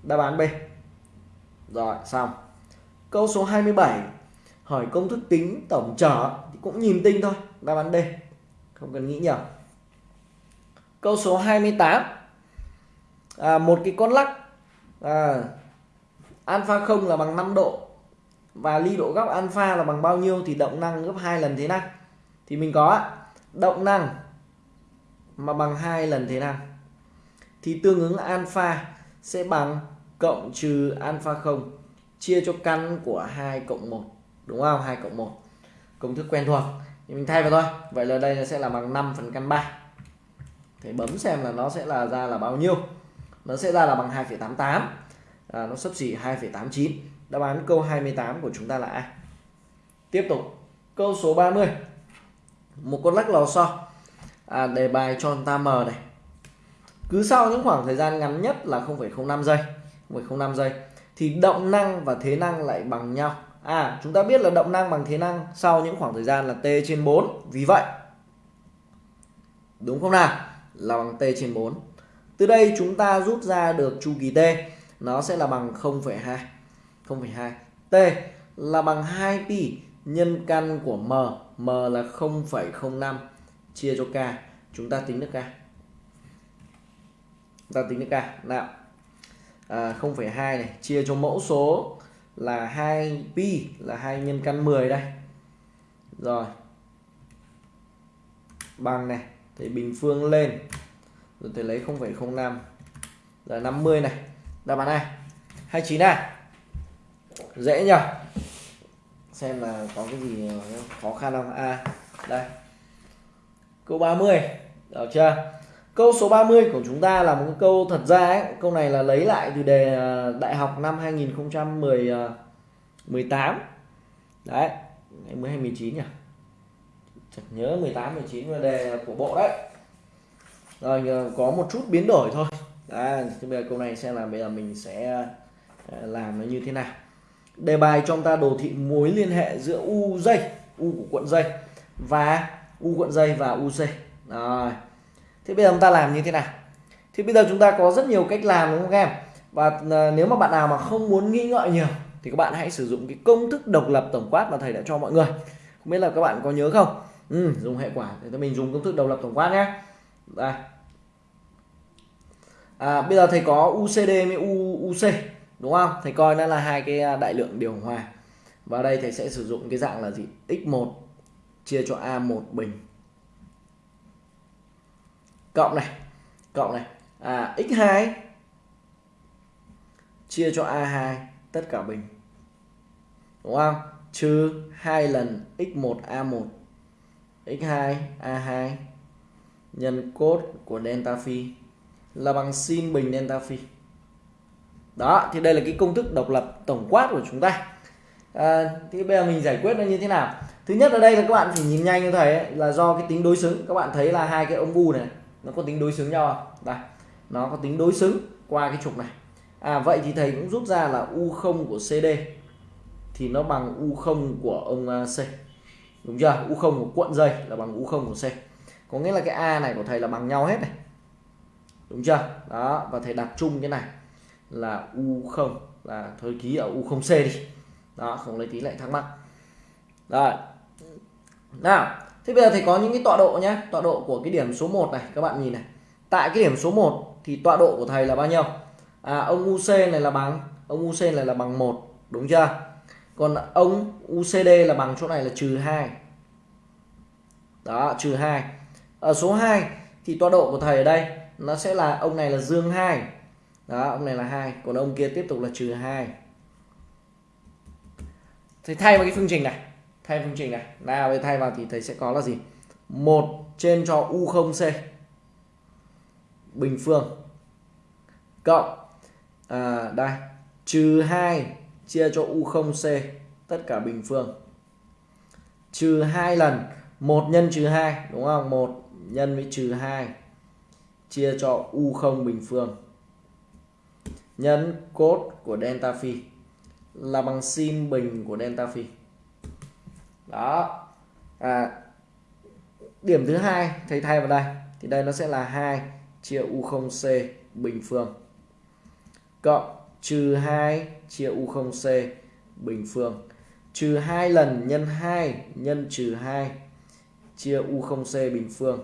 Đáp án B. Rồi xong. Câu số 27 hỏi công thức tính tổng trở thì cũng nhìn tinh thôi. Đáp án D không cần nghĩ nhiều. Câu số 28 à, một cái con lắc. À, alpha không là bằng 5 độ và ly độ góc alpha là bằng bao nhiêu thì động năng gấp hai lần thế năng thì mình có động năng mà bằng hai lần thế năng thì tương ứng alpha sẽ bằng cộng trừ alpha 0 chia cho căn của 2 cộng 1 đúng không? 2 cộng 1 công thức quen thuộc. Thì mình thay vào thôi. Vậy là đây sẽ là bằng 5 phần căn 3 thì bấm xem là nó sẽ là ra là bao nhiêu. Nó sẽ ra là bằng 2,88 à, nó sấp xỉ 2,89 đáp án câu 28 của chúng ta là A. Tiếp tục câu số 30 một con lắc lò xo à, đề bài cho chúng ta M này. Cứ sau những khoảng thời gian ngắn nhất là 0,05 giây 0,05 giây thì động năng và thế năng lại bằng nhau. À chúng ta biết là động năng bằng thế năng sau những khoảng thời gian là t trên 4 vì vậy đúng không nào? Là bằng t trên 4 từ đây chúng ta rút ra được chu kỳ t. Nó sẽ là bằng 0,2 0,2 t là bằng 2 pi nhân căn của m m là 0,05 chia cho k chúng ta tính được k. Chúng ta tính được k. Nào. À, 0,2 này chia cho mẫu số là 2 pi là 2 nhân căn 10 đây. Rồi. Bằng này thì bình phương lên. Rồi thầy lấy 0,05 là 50 này. Đáp án này 29 này dễ nhỉ? Xem là có cái gì khó khăn không? A à đây. Câu 30 được chưa? Câu số 30 của chúng ta là một câu thật ra ấy, câu này là lấy lại từ đề à, đại học năm 2018 à, đấy mới 19 nhỉ? Chắc nhớ 18 19 là đề của bộ đấy. Rồi có một chút biến đổi thôi. Đấy, bây giờ câu này xem là bây giờ mình sẽ à, làm nó như thế nào đề bài cho ta đồ thị mối liên hệ giữa u dây u của cuộn dây và u cuộn dây và uc rồi. Thế bây giờ chúng ta làm như thế nào? Thì bây giờ chúng ta có rất nhiều cách làm đúng không các em? Và à, nếu mà bạn nào mà không muốn nghĩ ngợi nhiều thì các bạn hãy sử dụng cái công thức độc lập tổng quát mà thầy đã cho mọi người. Không biết là các bạn có nhớ không? Ừ, dùng hệ quả. Thì mình dùng công thức độc lập tổng quát nhé. Đây. À, bây giờ thầy có UCD với UC đúng không? Thầy coi nó là hai cái à, đại lượng điều hòa. Và đây thầy sẽ sử dụng cái dạng là gì? X1 chia cho a1 bình. Cộng này cộng này. À x2 chia cho a2 tất cả bình. Đúng không? Trừ hai lần x1 a1 x2 a2 nhân cốt của delta phi là bằng sin bình delta phi đó thì đây là cái công thức độc lập tổng quát của chúng ta. À, thì bây giờ mình giải quyết nó như thế nào? Thứ nhất ở đây là các bạn phải nhìn nhanh như thầy ấy, là do cái tính đối xứng. Các bạn thấy là hai cái ống bu này nó có tính đối xứng nhau không? đây nó có tính đối xứng qua cái trục này. À vậy thì thầy cũng rút ra là u0 của CD thì nó bằng u0 của ông C đúng chưa? U0 của cuộn dây là bằng u0 của C có nghĩa là cái A này của thầy là bằng nhau hết này. Đúng chưa? Đó và thầy đặt chung cái này là u0 là thôi ký ở u0C đi. Đó, không lấy tí lại thắc mắc. Rồi. Nào, thế bây giờ thầy có những cái tọa độ nhé tọa độ của cái điểm số 1 này, các bạn nhìn này. Tại cái điểm số 1 thì tọa độ của thầy là bao nhiêu? À ông UC này là bằng, ông UC này là bằng 1 đúng chưa? Còn ông UCD là bằng chỗ này là trừ 2 đó, trừ 2 ở số 2 thì tọa độ của thầy ở đây, nó sẽ là ông này là dương 2 đó ông này là hai. Còn ông kia tiếp tục là trừ hai. Thì thay vào cái phương trình này. Thay phương trình này. Nào bây thay vào thì thầy sẽ có là gì? Một trên cho U0C bình phương. Cộng à, đây. Trừ 2 chia cho U0C tất cả bình phương. Trừ hai lần. 1 nhân trừ 2 đúng không? 1 nhân với trừ 2 chia cho U0 bình phương nhân cốt của delta phi là bằng sin bình của delta phi. Đó. À, điểm thứ hai thầy thay vào đây thì đây nó sẽ là 2 chia u0c bình phương cộng trừ 2 chia u0c bình phương. Trừ 2 lần nhân 2 nhân trừ 2 chia u0c bình phương.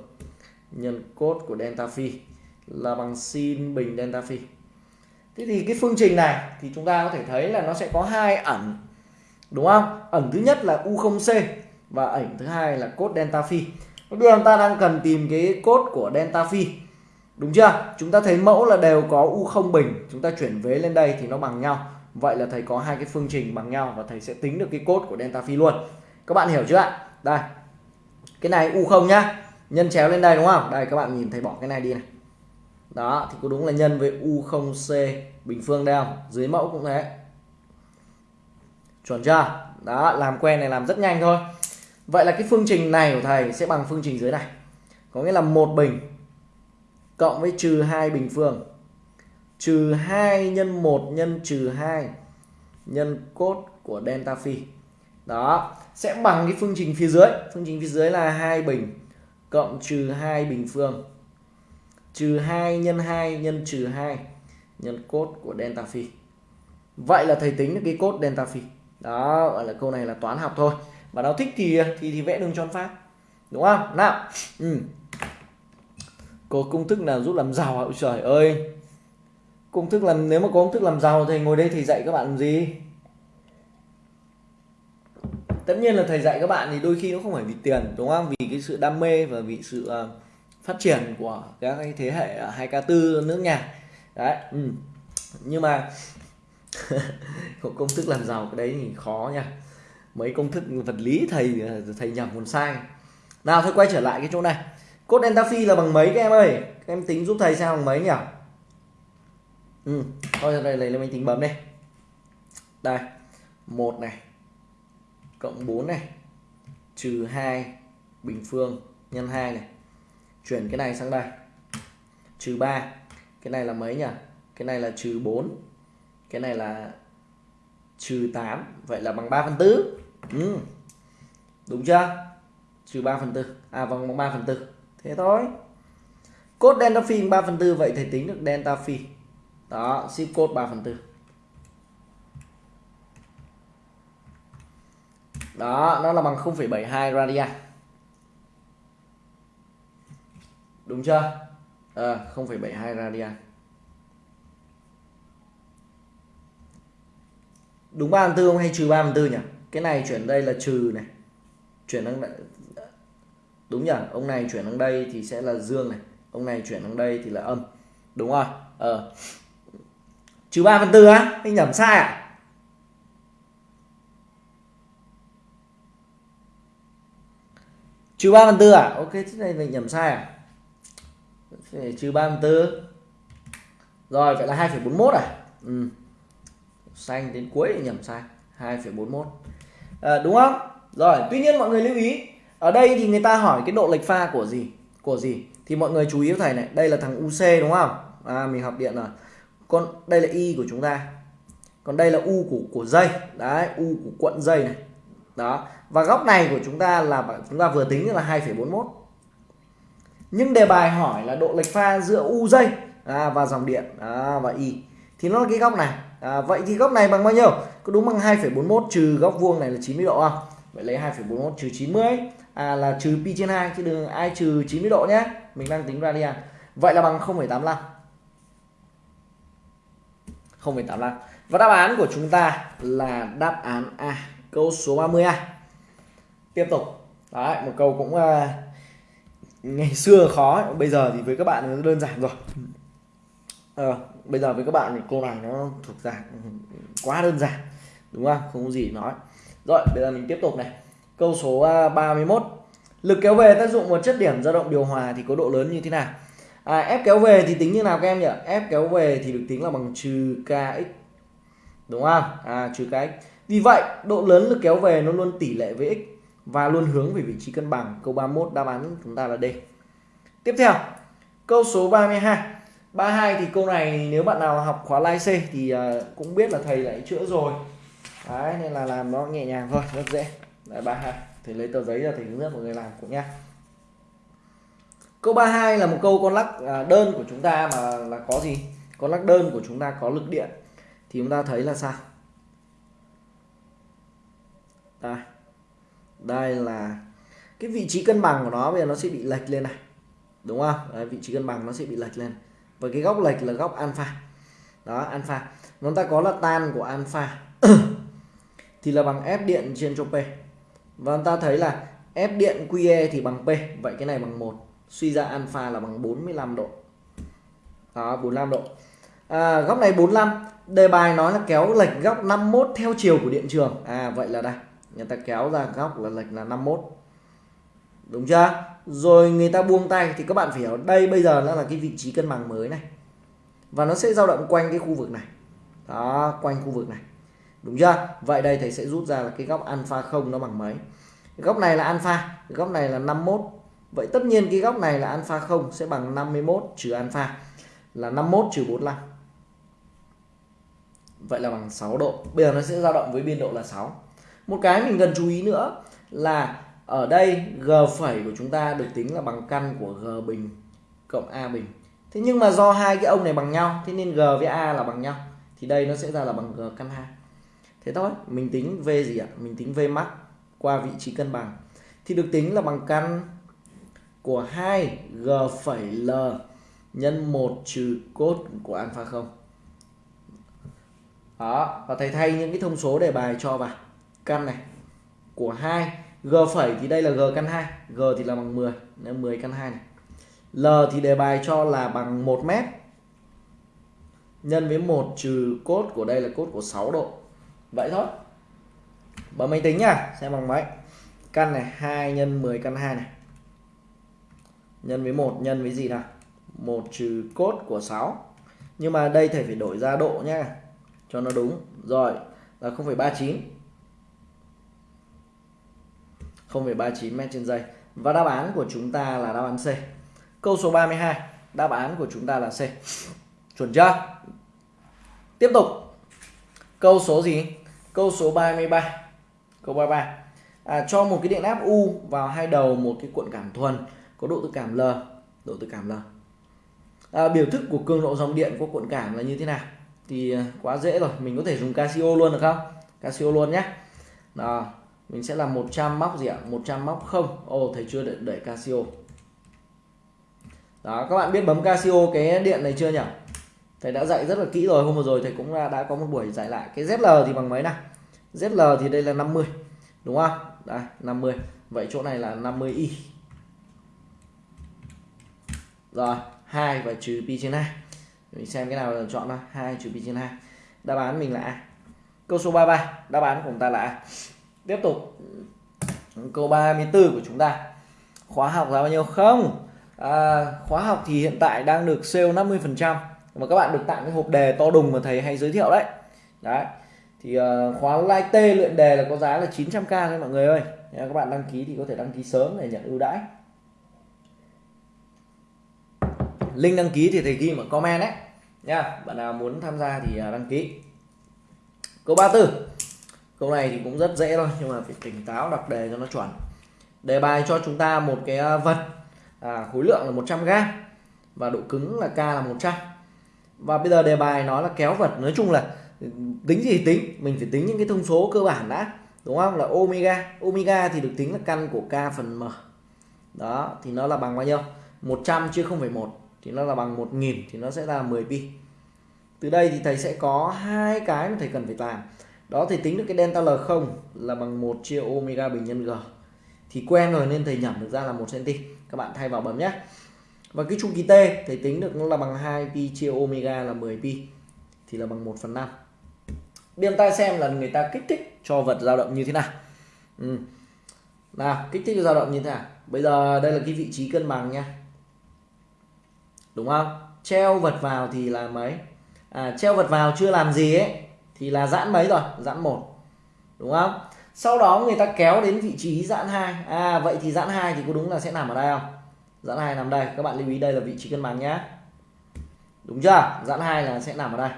Nhân cốt của delta phi là bằng sin bình delta phi thế thì cái phương trình này thì chúng ta có thể thấy là nó sẽ có hai ẩn, đúng không? Ẩn thứ nhất là u0c và ẩn thứ hai là cốt delta phi. Bây giờ chúng ta đang cần tìm cái cốt của delta phi, đúng chưa? Chúng ta thấy mẫu là đều có u0 bình, chúng ta chuyển vế lên đây thì nó bằng nhau. Vậy là thầy có hai cái phương trình bằng nhau và thầy sẽ tính được cái cốt của delta phi luôn. Các bạn hiểu chưa ạ? Đây, cái này u0 nhá, nhân chéo lên đây đúng không? Đây, các bạn nhìn thầy bỏ cái này đi này đó, thì có đúng là nhân với u0c bình phương đây không? Dưới mẫu cũng thế. Chuẩn chưa? Đó, làm quen này làm rất nhanh thôi. Vậy là cái phương trình này của thầy sẽ bằng phương trình dưới này. Có nghĩa là một bình cộng với trừ hai bình phương. Trừ 2 nhân 1 nhân trừ 2 nhân cốt của delta phi. Đó, sẽ bằng cái phương trình phía dưới. Phương trình phía dưới là hai bình cộng trừ hai bình phương trừ 2 nhân 2 nhân trừ 2 nhân cốt của delta phi. Vậy là thầy tính được cái cốt delta phi. Đó gọi là câu này là toán học thôi. Và nó thích thì thì thì vẽ đường tròn phát. Đúng không? Nào. Ừ. có công thức nào giúp làm giàu hả? Trời ơi. Công thức làm nếu mà có công thức làm giàu thì ngồi đây thì dạy các bạn làm gì? Tất nhiên là thầy dạy các bạn thì đôi khi nó không phải vì tiền đúng không? Vì cái sự đam mê và vì sự uh, phát triển của các cái thế hệ 2K4 nước nhà. Đấy ừ. nhưng mà công thức làm giàu cái đấy thì khó nha. Mấy công thức vật lý thầy thầy nhầm còn sai. Nào thôi, quay trở lại cái chỗ này. Cốt delta phi là bằng mấy các em ơi? Các em tính giúp thầy xem bằng mấy nhỉ? Ừ thôi đây lấy lên máy tính bấm đây đây, một này, cộng 4 này, trừ 2 bình phương nhân 2 này chuyển cái này sang đây. Trừ 3 cái này là mấy nhỉ? Cái này là trừ 4 cái này là trừ 8 vậy là bằng 3 phần tư. Ừ. đúng chưa? Trừ 3 phần tư. À vòng bằng 3 phần tư. Thế thôi. Cốt delta phi 3 phần tư vậy thầy tính được delta phi đó ship code 3 phần tư. Đó nó là bằng 0,72 radian đúng chưa? À, 0,72 radian. Đúng 3 phần 4 không hay trừ 3 phần 4 nhỉ? Cái này chuyển đây là trừ này. Chuyển sang đây. Đúng nhỉ? Ông này chuyển sang đây thì sẽ là dương này. Ông này chuyển sang đây thì là âm. Đúng rồi. Ờ. Trừ ba phần tư á? Anh nhầm sai à? Trừ ba phần tư à? Ok thế này mình nhầm sai à? Trừ 3 phần tư. Rồi vậy là 2,41 à? Ừ. xanh đến cuối thì nhầm sai 2,41 à, ờ, đúng không? Rồi tuy nhiên mọi người lưu ý ở đây thì người ta hỏi cái độ lệch pha của gì? Của gì? Thì mọi người chú ý thầy này đây là thằng UC đúng không? À, mình học điện rồi. Còn đây là y của chúng ta. Còn đây là u của của dây. Đấy u của cuộn dây này. Đó. Và góc này của chúng ta là chúng ta vừa tính là 2,41 nhưng đề bài hỏi là độ lệch pha giữa u dây à, và dòng điện à, và y thì nó là cái góc này. À, vậy thì góc này bằng bao nhiêu? Có đúng bằng 2,41 trừ góc vuông này là 90 độ không? Vậy lấy 2,41 trừ 90 à, là trừ pi trên 2 chứ đừng ai trừ 90 độ nhé. Mình đang tính radian à. vậy là bằng 0,85 0,85 và đáp án của chúng ta là đáp án A câu số 30A tiếp tục. Đấy một câu cũng uh, ngày xưa khó bây giờ thì với các bạn nó đơn giản rồi. À, bây giờ với các bạn thì câu này nó thuộc dạng quá đơn giản đúng không? Không có gì nói. Rồi bây giờ mình tiếp tục này. Câu số à, 31 lực kéo về tác dụng một chất điểm dao động điều hòa thì có độ lớn như thế nào? À, ép kéo về thì tính như nào các em nhỉ? Ép kéo về thì được tính là bằng trừ kx đúng không? À trừ kx vì vậy độ lớn lực kéo về nó luôn tỷ lệ với x và luôn hướng về vị trí cân bằng. Câu 31 đáp án chúng ta là D. Tiếp theo câu số 32 32 thì câu này nếu bạn nào học khóa lai C thì à, cũng biết là thầy lại chữa rồi. Đấy nên là làm nó nhẹ nhàng thôi rất dễ. Đấy, 32 thầy lấy tờ giấy ra thầy hướng dẫn mọi người làm cũng nha câu 32 là một câu con lắc à, đơn của chúng ta mà là có gì? Con lắc đơn của chúng ta có lực điện. Thì chúng ta thấy là sao? Đây đây là cái vị trí cân bằng của nó bây giờ nó sẽ bị lệch lên này. Đúng không? Đấy, vị trí cân bằng nó sẽ bị lệch lên. Và cái góc lệch là góc alpha. Đó alpha. Chúng ta có là tan của alpha thì là bằng F điện trên cho P. Và chúng ta thấy là F điện QE thì bằng P. Vậy cái này bằng 1 suy ra alpha là bằng 45 độ. Đó 45 độ. À, góc này 45 đề bài nói là kéo lệch góc 51 theo chiều của điện trường. À vậy là đây người ta kéo ra góc là lệch là 51 đúng chưa? Rồi người ta buông tay thì các bạn phải hiểu, đây bây giờ nó là cái vị trí cân bằng mới này. Và nó sẽ dao động quanh cái khu vực này. Đó, quanh khu vực này. Đúng chưa? Vậy đây thầy sẽ rút ra là cái góc alpha không nó bằng mấy. Góc này là alpha, góc này là 51 vậy tất nhiên cái góc này là alpha không sẽ bằng 51 trừ alpha là 51 trừ 45 vậy là bằng 6 độ. Bây giờ nó sẽ dao động với biên độ là 6 một cái mình cần chú ý nữa là ở đây g phẩy của chúng ta được tính là bằng căn của g bình cộng a bình. Thế nhưng mà do hai cái ông này bằng nhau, thế nên g với a là bằng nhau, thì đây nó sẽ ra là bằng g căn 2 thế thôi, mình tính v gì ạ? Mình tính v max qua vị trí cân bằng. Thì được tính là bằng căn của 2 g phẩy l nhân 1 trừ cốt của alpha 0 đó, và thầy thay những cái thông số đề bài cho vào căn này của 2 g phẩy thì đây là g căn 2 g thì là bằng 10 nên 10 căn 2 này. L thì đề bài cho là bằng 1 mét. Nhân với 1 trừ cốt của đây là cốt của 6 độ. Vậy thôi. Bấm máy tính nhá xem bằng mấy căn này 2 nhân 10 căn 2 này. Nhân với 1 nhân với gì nào? 1 trừ cốt của 6 nhưng mà đây thầy phải đổi ra độ nhá cho nó đúng. Rồi là 0,39 0,39 m trên giây. Và đáp án của chúng ta là đáp án C. Câu số 32 đáp án của chúng ta là C. Chuẩn chưa? Tiếp tục. Câu số gì? Câu số 33 câu 33 à, cho một cái điện áp U vào hai đầu một cái cuộn cảm thuần. Có độ tự cảm L độ tự cảm L. À, biểu thức của cường độ dòng điện của cuộn cảm là như thế nào? Thì à, quá dễ rồi. Mình có thể dùng Casio luôn được không? Casio luôn nhé. Đó mình sẽ làm 100 móc gì ạ? 100 móc không. Ô oh, thầy chưa đẩy, đẩy Casio. Đó các bạn biết bấm Casio cái điện này chưa nhỉ? Thầy đã dạy rất là kỹ rồi hôm vừa rồi thầy cũng đã có một buổi dạy lại. Cái ZL thì bằng mấy nào? ZL thì đây là 50 đúng không? Đây 50 vậy chỗ này là 50 y rồi 2 và trừ pi trên 2 mình xem cái nào là chọn nào 2 trừ pi trên 2 đáp án mình là A. Câu số 33 đáp án của chúng ta là A tiếp tục. Câu 34 của chúng ta. Khóa học giá bao nhiêu? Không. À, khóa học thì hiện tại đang được sale 50 phần trăm. Mà các bạn được tặng cái hộp đề to đùng mà thầy hay giới thiệu đấy. Đấy. Thì uh, khóa like t luyện đề là có giá là 900k thôi mọi người ơi. Nếu các bạn đăng ký thì có thể đăng ký sớm để nhận ưu đãi. Link đăng ký thì thầy ghi ở comment đấy. Nha bạn nào muốn tham gia thì à, đăng ký. Câu 34 câu này thì cũng rất dễ thôi nhưng mà phải tỉnh táo đọc đề cho nó chuẩn. Đề bài cho chúng ta một cái à, vật. À, khối lượng là 100 g và độ cứng là k là 100 và bây giờ đề bài nói là kéo vật. Nói chung là tính gì tính mình phải tính những cái thông số cơ bản đã đúng không? Là omega. Omega thì được tính là căn của k phần m. Đó thì nó là bằng bao nhiêu? 100 chia 0,1 thì nó là bằng 1000 thì nó sẽ là 10 pi. Từ đây thì thầy sẽ có hai cái mà thầy cần phải làm đó thì tính được cái delta L không là bằng 1 chia omega bình nhân g. Thì quen rồi nên thầy nhẩm được ra là 1 cm các bạn thay vào bấm nhé. Và cái chu kỳ t thầy tính được nó là bằng 2 pi chia omega là 10 pi thì là bằng 1 phần 5 biên ta xem là người ta kích thích cho vật dao động như thế nào. Ừ. nào kích thích cho dao động như thế nào? Bây giờ đây là cái vị trí cân bằng nha đúng không? Treo vật vào thì là mấy? À, treo vật vào chưa làm gì ấy thì là giãn mấy rồi? Giãn một. Đúng không? Sau đó người ta kéo đến vị trí giãn hai. À vậy thì giãn hai thì có đúng là sẽ nằm ở đây không? Giãn hai nằm đây. Các bạn lưu ý đây là vị trí cân bằng nhé đúng chưa? Giãn hai là sẽ nằm ở đây.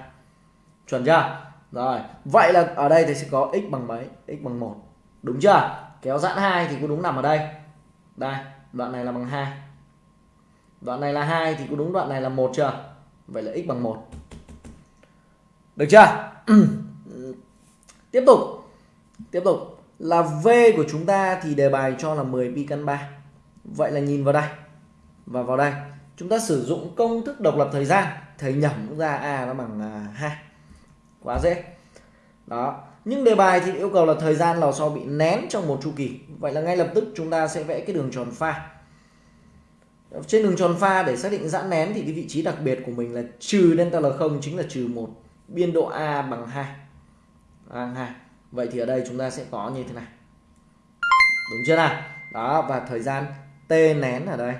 Chuẩn chưa? Rồi. Vậy là ở đây thì sẽ có x bằng mấy? X bằng một. Đúng chưa? Kéo giãn hai thì có đúng nằm ở đây? Đây. Đoạn này là bằng hai. Đoạn này là hai thì có đúng đoạn này là một chưa? Vậy là x bằng một. Được chưa? tiếp tục. Tiếp tục. Là v của chúng ta thì đề bài cho là 10 pi căn 3 vậy là nhìn vào đây. Và vào đây. Chúng ta sử dụng công thức độc lập thời gian. Thầy nhẩm ra a nó bằng à, hai. Quá dễ. Đó. Nhưng đề bài thì yêu cầu là thời gian lò xo bị nén trong một chu kỳ. Vậy là ngay lập tức chúng ta sẽ vẽ cái đường tròn pha. Trên đường tròn pha để xác định giãn nén thì cái vị trí đặc biệt của mình là trừ delta L không chính là trừ một biên độ A bằng 2 bằng 2 vậy thì ở đây chúng ta sẽ có như thế này. Đúng chưa nào? Đó, và thời gian t nén ở đây,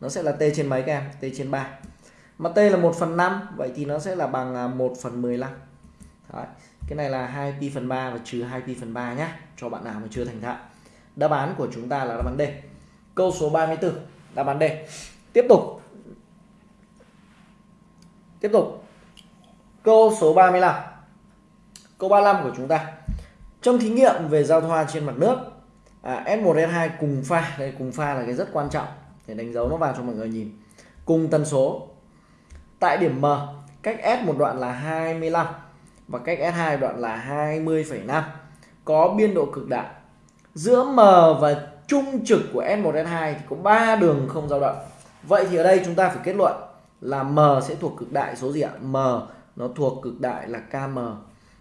nó sẽ là t trên mấy các em? T trên 3 mà t là 1 phần 5 vậy thì nó sẽ là bằng à, 1 phần 15 Đấy. cái này là 2 pi phần 3 và trừ 2 pi phần 3 nhé cho bạn nào mà chưa thành thạo. Đáp án của chúng ta là đáp án D. Câu số 34 đáp án D. Tiếp tục. Tiếp tục câu số 35 câu 35 của chúng ta. Trong thí nghiệm về giao thoa trên mặt nước à, S1 S2 cùng pha. Đây cùng pha là cái rất quan trọng để đánh dấu nó vào cho mọi người nhìn. Cùng tần số. Tại điểm M cách S một đoạn là 25 và cách S2 đoạn là 20,5 có biên độ cực đại. Giữa M và trung trực của S1 S2 thì có 3 đường không dao động. Vậy thì ở đây chúng ta phải kết luận là M sẽ thuộc cực đại số gì ạ? M nó thuộc cực đại là KM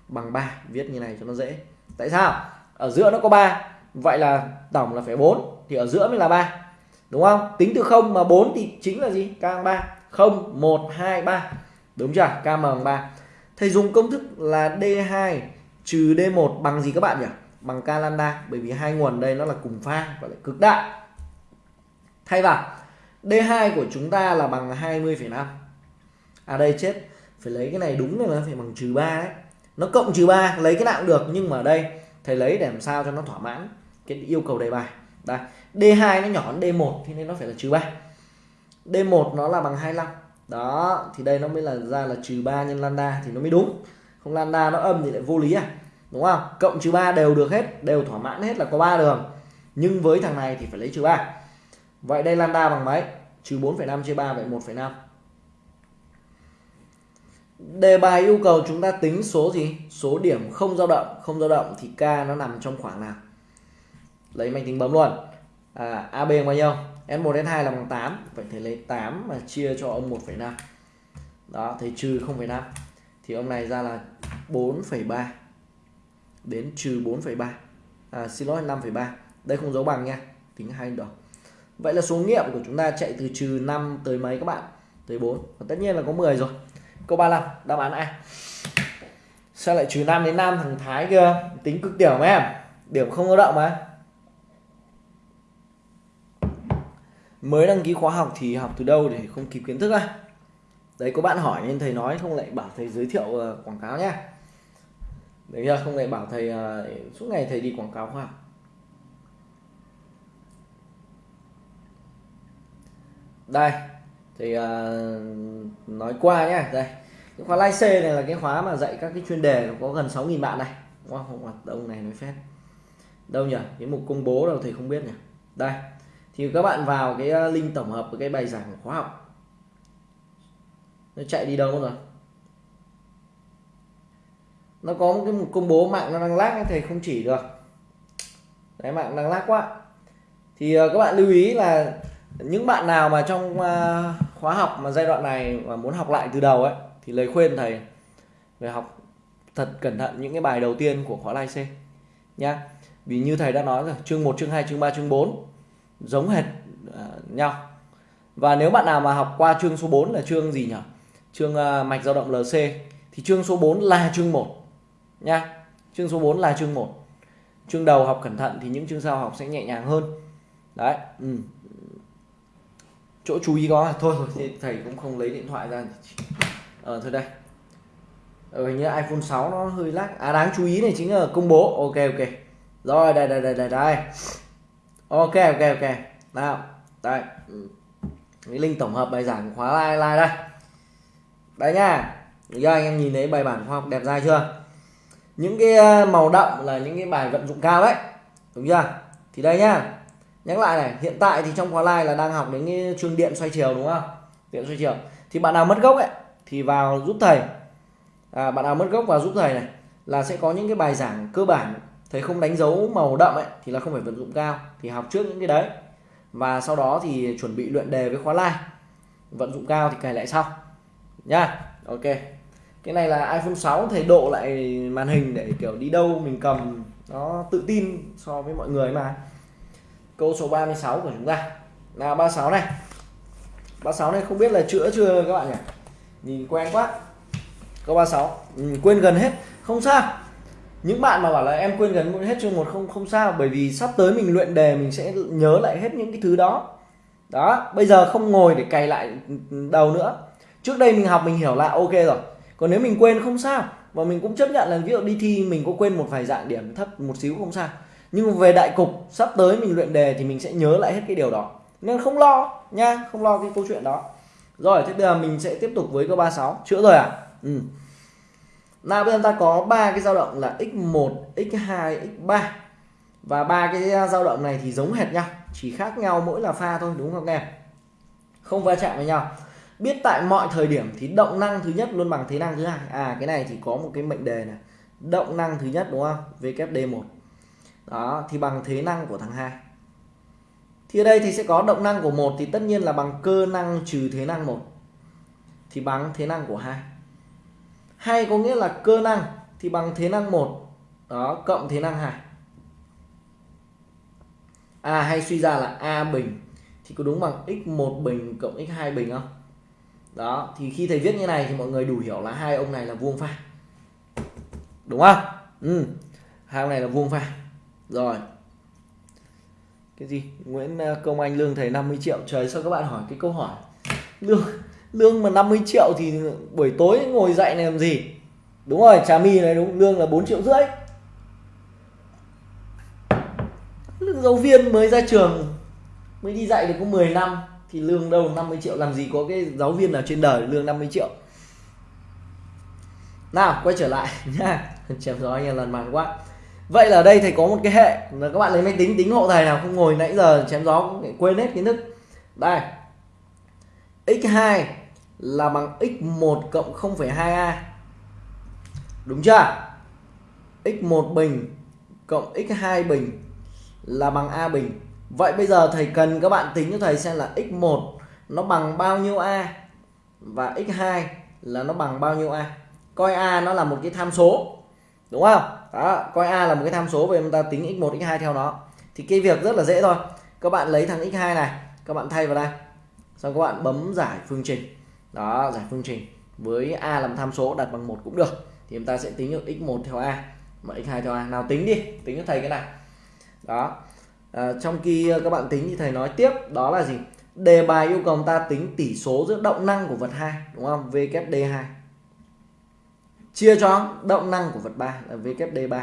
bằng 3 viết như này cho nó dễ. Tại sao? Ở giữa nó có 3 vậy là tổng là phải 4 thì ở giữa mới là 3 đúng không? Tính từ 0 mà 4 thì chính là gì? K bằng 3 0 1 2 3 đúng chưa? Km bằng 3 thầy dùng công thức là d2 trừ d1 bằng gì các bạn nhỉ? Bằng k lambda bởi vì hai nguồn đây nó là cùng pha và lại cực đại. Thay vào d2 của chúng ta là bằng 20,5 à đây chết phải lấy cái này đúng là nó phải bằng trừ 3 đấy. Nó cộng trừ 3 lấy cái nào cũng được nhưng mà ở đây thầy lấy để làm sao cho nó thỏa mãn cái yêu cầu đề bài. Đây D2 nó nhỏ hơn D1 thì nên nó phải là trừ 3 D1 nó là bằng 25 đó thì đây nó mới là ra là trừ 3 nhân lambda thì nó mới đúng. Không lambda nó âm thì lại vô lý à đúng không? Cộng trừ 3 đều được hết đều thỏa mãn hết là có 3 đường. Nhưng với thằng này thì phải lấy trừ 3 vậy đây lambda bằng mấy? Trừ 4,5 chia 3 vậy 1,5 đề bài yêu cầu chúng ta tính số gì? Số điểm không dao động không dao động thì k nó nằm trong khoảng nào? Lấy máy tính bấm luôn. À, AB bằng bao nhiêu? S1 S2 là bằng 8 vậy thì lấy 8 mà chia cho ông 1,5 đó thì trừ 0,5 thì ông này ra là 4,3 đến trừ 4,3 à, xin lỗi 5,3 đây không dấu bằng nha. Tính hai được vậy là số nghiệm của chúng ta chạy từ trừ 5 tới mấy các bạn? Tới 4 và tất nhiên là có 10 rồi câu 35 đáp án A. Sao lại trừ 5 đến 5 thằng Thái kia? Tính cực tiểu mà em. Điểm không có động mà. Mới đăng ký khóa học thì học từ đâu để không kịp kiến thức à? Đấy có bạn hỏi nên thầy nói không lại bảo thầy giới thiệu uh, quảng cáo nhá. Đấy chưa không lại bảo thầy uh, suốt ngày thầy đi quảng cáo khoa học. Đây thì uh, nói qua nhé đây cái khóa lái xe này là cái khóa mà dạy các cái chuyên đề có gần 6.000 bạn này. Wow, không? Không đông này nói phép. Đâu nhỉ? Cái mục công bố đâu thầy không biết nhỉ? Đây thì các bạn vào cái à, link tổng hợp của cái bài giảng của khóa học. Nó chạy đi đâu rồi? Nó có một cái mục công bố mạng nó đang lag thầy không chỉ được. Đấy mạng đang lag quá. Thì à, các bạn lưu ý là những bạn nào mà trong à, khóa học mà giai đoạn này mà muốn học lại từ đầu ấy thì lời khuyên thầy về học thật cẩn thận những cái bài đầu tiên của khóa lai C nhá. Vì như thầy đã nói rồi chương 1 chương 2 chương 3 chương 4 giống hệt uh, nhau. Và nếu bạn nào mà học qua chương số 4 là chương gì nhỉ? Chương uh, mạch dao động LC thì chương số 4 là chương 1 nha chương số 4 là chương 1 chương đầu học cẩn thận thì những chương sau học sẽ nhẹ nhàng hơn. Đấy ừ chỗ chú ý có à? thôi rồi thì thầy cũng không lấy điện thoại ra ờ thôi đây. Ờ, như iPhone 6 nó hơi lag. À đáng chú ý này chính là công bố. Ok ok. Rồi đây đây đây đây đây. Ok ok ok. Nào đây. Ừ. Cái link tổng hợp bài giảng khóa like like đây. Đây nha. Giờ anh em nhìn thấy bài bản khoa học đẹp dai chưa? Những cái ờ, màu đậm là những cái bài vận dụng cao đấy. Đúng chưa? Thì đây nhá nhắc lại này hiện tại thì trong khóa live là đang học đến cái chương điện xoay chiều đúng không? Điện xoay chiều. Thì bạn nào mất gốc ấy thì vào giúp thầy. À, bạn nào mất gốc vào giúp thầy này là sẽ có những cái bài giảng cơ bản. Thầy không đánh dấu màu đậm ấy thì là không phải vận dụng cao thì học trước những cái đấy. Và sau đó thì chuẩn bị luyện đề với khóa live. Vận dụng cao thì cài lại sau. Nha ok. Cái này là iPhone 6 thầy độ lại màn hình để kiểu đi đâu mình cầm nó tự tin so với mọi người mà câu số 36 của chúng ta. Là 36 này. 36 này không biết là chữa chưa các bạn nhỉ? Nhìn quen quá. Câu 36 ừ, quên gần hết. Không sao. Những bạn mà bảo là em quên gần hết chương một không không sao bởi vì sắp tới mình luyện đề mình sẽ nhớ lại hết những cái thứ đó. Đó bây giờ không ngồi để cày lại đầu nữa. Trước đây mình học mình hiểu là ok rồi. Còn nếu mình quên không sao và mình cũng chấp nhận là ví dụ đi thi mình có quên một vài dạng điểm thấp một xíu không sao nhưng về đại cục, sắp tới mình luyện đề thì mình sẽ nhớ lại hết cái điều đó. Nên không lo, nha, không lo cái câu chuyện đó. Rồi, thế bây giờ mình sẽ tiếp tục với câu 36 chữa rồi à ừ. nào, bây giờ ta có ba cái dao động là x1 x2 x3 và ba cái dao động này thì giống hệt nhau, chỉ khác nhau mỗi là pha thôi, đúng không em? Không va chạm với nhau. Biết tại mọi thời điểm thì động năng thứ nhất luôn bằng thế năng thứ hai. À cái này thì có một cái mệnh đề này. Động năng thứ nhất, đúng không? Vkd1 đó, thì bằng thế năng của thằng hai. Thì ở đây thì sẽ có động năng của một thì tất nhiên là bằng cơ năng trừ thế năng một. Thì bằng thế năng của hai. Hay có nghĩa là cơ năng, thì bằng thế năng một, đó, cộng thế năng hai. À hay suy ra là a bình, thì có đúng bằng x1 bình cộng x2 bình không? Đó, thì khi thầy viết như này thì mọi người đủ hiểu là hai ông này là vuông pha. Đúng không? Ừ hai ông này là vuông pha rồi. Cái gì? Nguyễn ờ, Công Anh lương thầy 50 triệu. Trời, sao các bạn hỏi cái câu hỏi? Lương lương mà 50 triệu thì buổi tối ngồi dạy này làm gì? Đúng rồi, trà my này đúng, lương là 4 triệu rưỡi. Lương giáo viên mới ra trường, mới đi dạy được có 10 năm, thì lương đâu? 50 triệu, làm gì có cái giáo viên nào trên đời lương 50 triệu? Nào, quay trở lại. Nha, chém gió anh em lần màn quá vậy là ở đây thầy có một cái hệ. Là các bạn lấy máy tính tính hộ thầy nào không ngồi nãy giờ chém gió cũng quên hết kiến thức. Đây. X2 là bằng x1 cộng 0,2a đúng chưa? X1 bình cộng x2 bình là bằng a bình. Vậy bây giờ thầy cần các bạn tính cho thầy xem là x1 nó bằng bao nhiêu a và x2 là nó bằng bao nhiêu a. Coi a nó là một cái tham số. Đúng không? Đó coi a là một cái tham số về chúng ta tính x1 x2 theo nó. Thì cái việc rất là dễ thôi. Các bạn lấy thằng x2 này các bạn thay vào đây. Xong các bạn bấm giải phương trình. Đó giải phương trình. Với a làm tham số đặt bằng một cũng được. Thì chúng ta sẽ tính được x1 theo a mà x2 theo a. Nào tính đi tính cho thầy cái này. Đó. À, trong khi các bạn tính thì thầy nói tiếp đó là gì? Đề bài yêu cầu ta tính tỷ số giữa động năng của vật 2 đúng không? VKD2 chia cho động năng của vật 3 là VKD3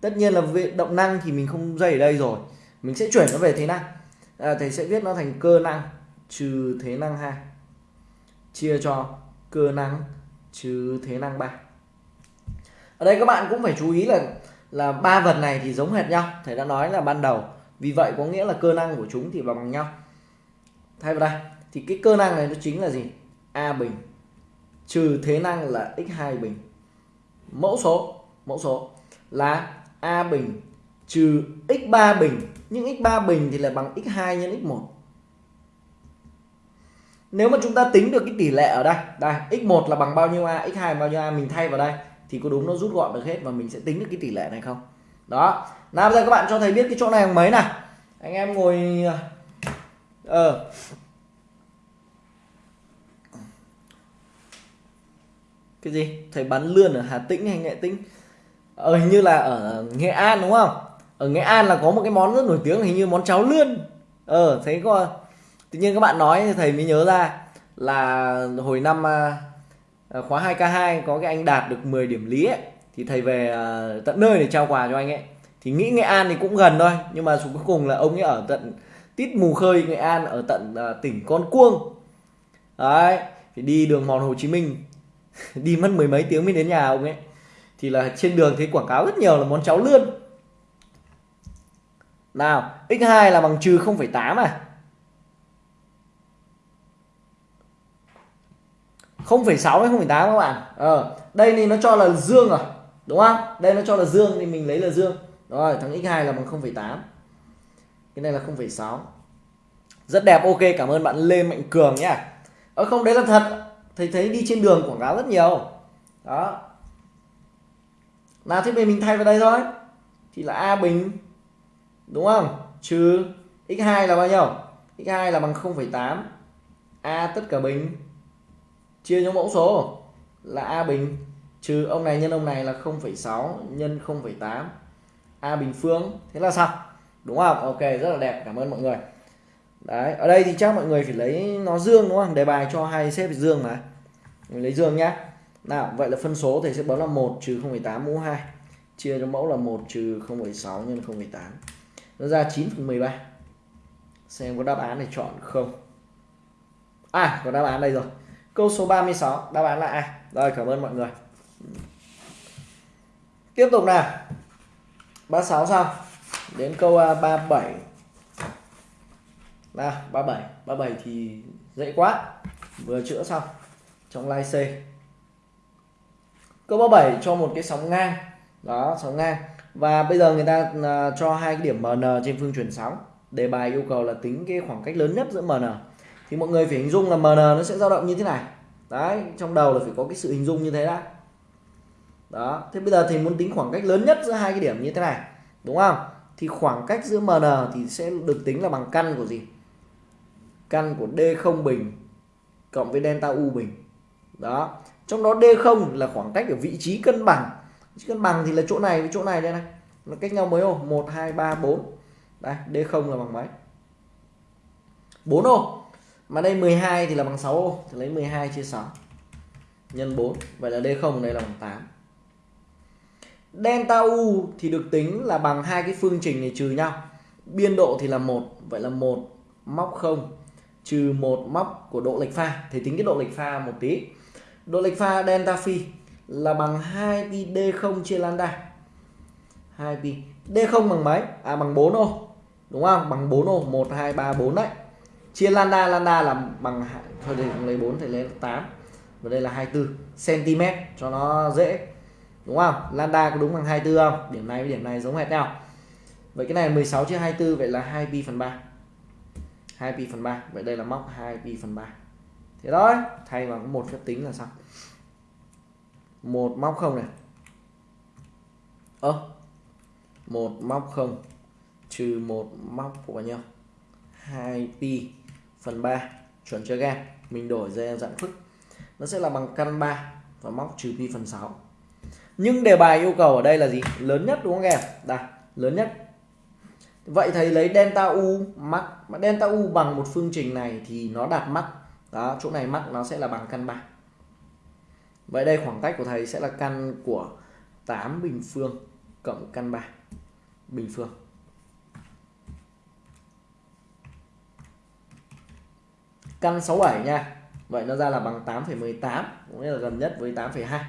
tất nhiên là về động năng thì mình không dây ở đây rồi. Mình sẽ chuyển nó về thế năng. À, thầy sẽ viết nó thành cơ năng trừ thế năng 2 chia cho cơ năng trừ thế năng 3 ở đây các bạn cũng phải chú ý là là ba vật này thì giống hệt nhau. Thầy đã nói là ban đầu. Vì vậy có nghĩa là cơ năng của chúng thì bằng nhau. Thay vào đây thì cái cơ năng này nó chính là gì? A bình. Trừ thế năng là x2 bình mẫu số mẫu số là a bình trừ x3 bình. Nhưng x3 bình thì là bằng x2 nhân x1 nếu mà chúng ta tính được cái tỷ lệ ở đây đây x1 là bằng bao nhiêu a x2 là bao nhiêu a, mình thay vào đây, thì có đúng nó rút gọn được hết và mình sẽ tính được cái tỷ lệ này không? Đó. Nào, bây giờ các bạn cho thầy biết cái chỗ này bằng mấy nào? Anh em ngồi ờ cái gì? Thầy bắn lươn ở Hà Tĩnh hay Nghệ Tĩnh? Ờ hình như là ở Nghệ An, đúng không? Ở Nghệ An là có một cái món rất nổi tiếng, hình như món cháo lươn. Ờ thấy có, tự nhiên các bạn nói thì thầy mới nhớ ra là hồi năm à, à, khóa 2K2 có cái anh đạt được 10 điểm lý ấy, thì thầy về à, tận nơi để trao quà cho anh ấy. Thì nghĩ Nghệ An thì cũng gần thôi, nhưng mà cuối cùng là ông ấy ở tận, tít mù khơi Nghệ An ở tận tỉnh Con Cuông. Đấy, thì đi đường mòn Hồ Chí Minh. đi mất mười mấy tiếng mới đến nhà ông ấy. Thì là trên đường thấy quảng cáo rất nhiều là món cháo lươn. Nào x2 là bằng trừ 0,8 à? 0,6 hay 0,8 các bạn? Ờ, đây thì nó cho là dương à đúng không? Đây nó cho là dương thì mình lấy là dương. Rồi thằng x2 là bằng 0,8 cái này là 0,6 rất đẹp ok cảm ơn bạn Lê Mạnh Cường nhá. Ờ không đấy là thật thầy thấy đi trên đường quảng cáo rất nhiều. Đó. Nào thế mình thay vào đây thôi. Thì là a bình đúng không? Trừ x2 là bao nhiêu? X2 là bằng 0,8 a tất cả bình. Chia cho mẫu số là a bình. Trừ ông này nhân ông này là 0,6 nhân 0,8 a bình phương. Thế là xong. Đúng không? Ok rất là đẹp. Cảm ơn mọi người đấy ở đây thì chắc mọi người phải lấy nó dương đúng không? Đề bài cho hai xếp dương mà. Mình lấy dương nhá. Nào vậy là phân số thì sẽ bấm là 1 trừ 0,8 mũ 2 chia cho mẫu là 1 trừ 0,6 nhân 0,8 nó ra 9 phần 13 xem có đáp án để chọn không. À có đáp án đây rồi. Câu số 36 đáp án là A rồi cảm ơn mọi người. Tiếp tục nào. 36 sao? Đến câu à, 37 nào 37 37 thì dễ quá. Vừa chữa xong. Trong lai C. Câu 37 cho một cái sóng ngang. Đó sóng ngang. Và bây giờ người ta uh, cho hai cái điểm MN trên phương chuyển sóng. Đề bài yêu cầu là tính cái khoảng cách lớn nhất giữa MN thì mọi người phải hình dung là MN nó sẽ dao động như thế này. Đấy trong đầu là phải có cái sự hình dung như thế đã. Đó thế bây giờ thì muốn tính khoảng cách lớn nhất giữa hai cái điểm như thế này đúng không? Thì khoảng cách giữa MN thì sẽ được tính là bằng căn của gì? Căn của D0 bình cộng với delta U bình. Đó. Trong đó D0 là khoảng cách ở vị trí cân bằng. Vị trí cân bằng thì là chỗ này với chỗ này đây này. Nó cách nhau mấy ô? 1 2 3 4 đây D0 là bằng mấy? 4 ô. Mà đây 12 thì là bằng 6 ô. Thì lấy 12 chia 6 nhân 4 vậy là D0 đây là bằng 8 delta U thì được tính là bằng hai cái phương trình này trừ nhau. Biên độ thì là 1, vậy là 1 móc 0 trừ một móc của độ lệch pha. Thì tính cái độ lệch pha một tí. Độ lệch pha delta phi là bằng 2 pi d0 chia lambda. 2 pi. d0 bằng mấy? À bằng 4 ô. Đúng không? Bằng 4 ô. 1 2 3 4 đấy. Chia lambda lambda là bằng thôi đây lấy 4 thì lấy 8 và đây là 24 cm cho nó dễ. Đúng không? Lambda có đúng bằng 24 không? Điểm này với điểm này giống hệt nhau. Vậy cái này 16 chia 24 vậy là 2 pi phần 3 2 pi phần 3 vậy đây là móc 2 pi phần 3 thế thôi thay vào một phép tính là xong. Một móc không này. Ơ ờ, một móc không trừ một móc của bao nhiêu? 2 pi phần 3 chuẩn chưa gan mình đổi ra dạng phức nó sẽ là bằng căn 3 và móc trừ pi phần 6 nhưng đề bài yêu cầu ở đây là gì? Lớn nhất đúng không em? Đây lớn nhất vậy thầy lấy delta u mắc. Mà delta u bằng một phương trình này thì nó đạt mắc. Đó chỗ này mắc nó sẽ là bằng căn 3 vậy đây khoảng cách của thầy sẽ là căn của 8 bình phương cộng căn 3 bình phương. Căn 67 nha. Vậy nó ra là bằng 8,18 cũng là gần nhất với 8,2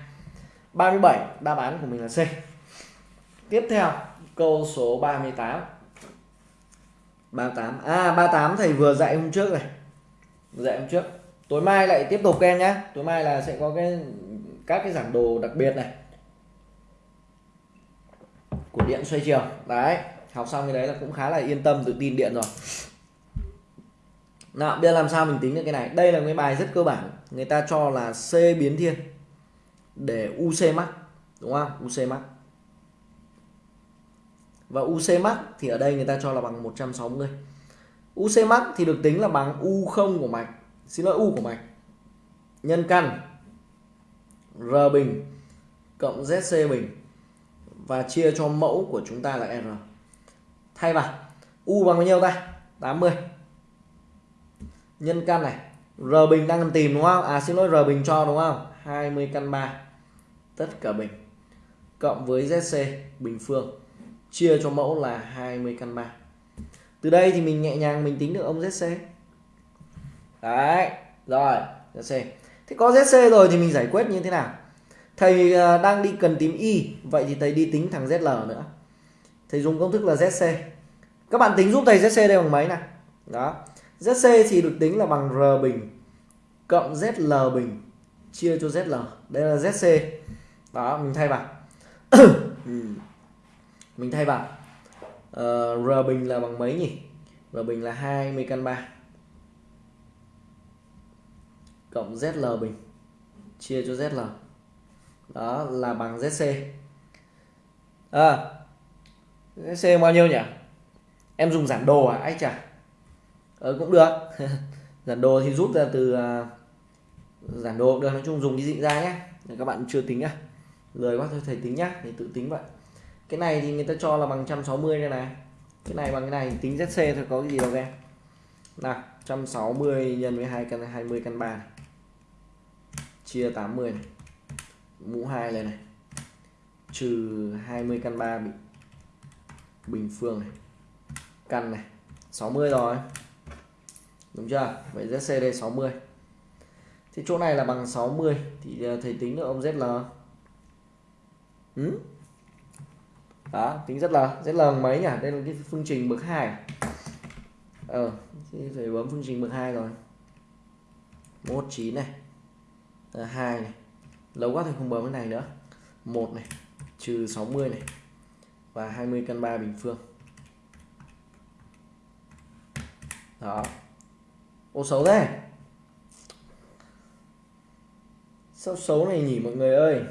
37 đáp án của mình là C. Tiếp theo câu số 38 38 à 38 thầy vừa dạy hôm trước này. Dạy hôm trước. Tối mai lại tiếp tục em nhé. Tối mai là sẽ có cái, các cái giảng đồ đặc biệt này. Của điện xoay chiều. Đấy, học xong cái đấy là cũng khá là yên tâm, tự tin điện rồi. Nào, bây giờ làm sao mình tính được cái này? Đây là cái bài rất cơ bản. Người ta cho là C biến thiên để UC mắc đúng không? UC mắc và UC max thì ở đây người ta cho là bằng 160 UC max thì được tính là bằng U0 của mạch. Xin lỗi, U của mạch. Nhân căn, R bình cộng ZC bình. Và chia cho mẫu của chúng ta là R. Thay vào, U bằng bao nhiêu ta? 80 nhân căn này, R bình đang cần tìm đúng không? À xin lỗi, R bình cho đúng không? 20 căn 3 tất cả bình cộng với ZC bình phương chia cho mẫu là 20 căn 3 từ đây thì mình nhẹ nhàng mình tính được ông ZC đấy, rồi ZC thế có ZC rồi thì mình giải quyết như thế nào? Thầy à, đang đi cần tìm Y, vậy thì thầy đi tính thằng ZL nữa. Thầy dùng công thức là ZC các bạn tính giúp thầy ZC đây bằng mấy này đó. ZC thì được tính là bằng R bình cộng ZL bình chia cho ZL đây là ZC đó, mình thay vào. Ừ mình thay vào uh, ờ, R bình là bằng mấy nhỉ? R bình là 20 căn 3 cộng ZL bình. Chia cho ZL đó là bằng ZC à, ZC bao nhiêu nhỉ? Em dùng giản đồ à? Anh chả ờ, cũng được. Giản đồ thì rút ra từ uh, giản đồ được. Nói chung dùng cái gì ra nhé các bạn chưa tính nhá. Lời quá thôi thầy tính nhá. Thì tự tính vậy cái này thì người ta cho là bằng 160 đây này. Cái này bằng cái này, tính ZC thôi, có cái gì đâu em nào 160 nhân với 2 căn 20 căn 3 này. chia 80 này. Mũ 2 này này. Trừ 20 căn 3 bị bình phương này. Căn này 60 rồi. Đúng chưa? Vậy ZC đây 60 thì chỗ này là bằng 60 thì ờ, thầy tính được ông ZL ừ? Đó tính rất là rất là mấy nhỉ? Đây là cái phương trình bậc hai, ờ thì phải bấm phương trình bậc hai rồi. 19 này. Hai này. Lâu quá thì không bấm cái này nữa. Một này trừ 60 này. Và 20 căn 3 bình phương. Đó. Ô xấu thế. Sao xấu này nhỉ mọi người ơi?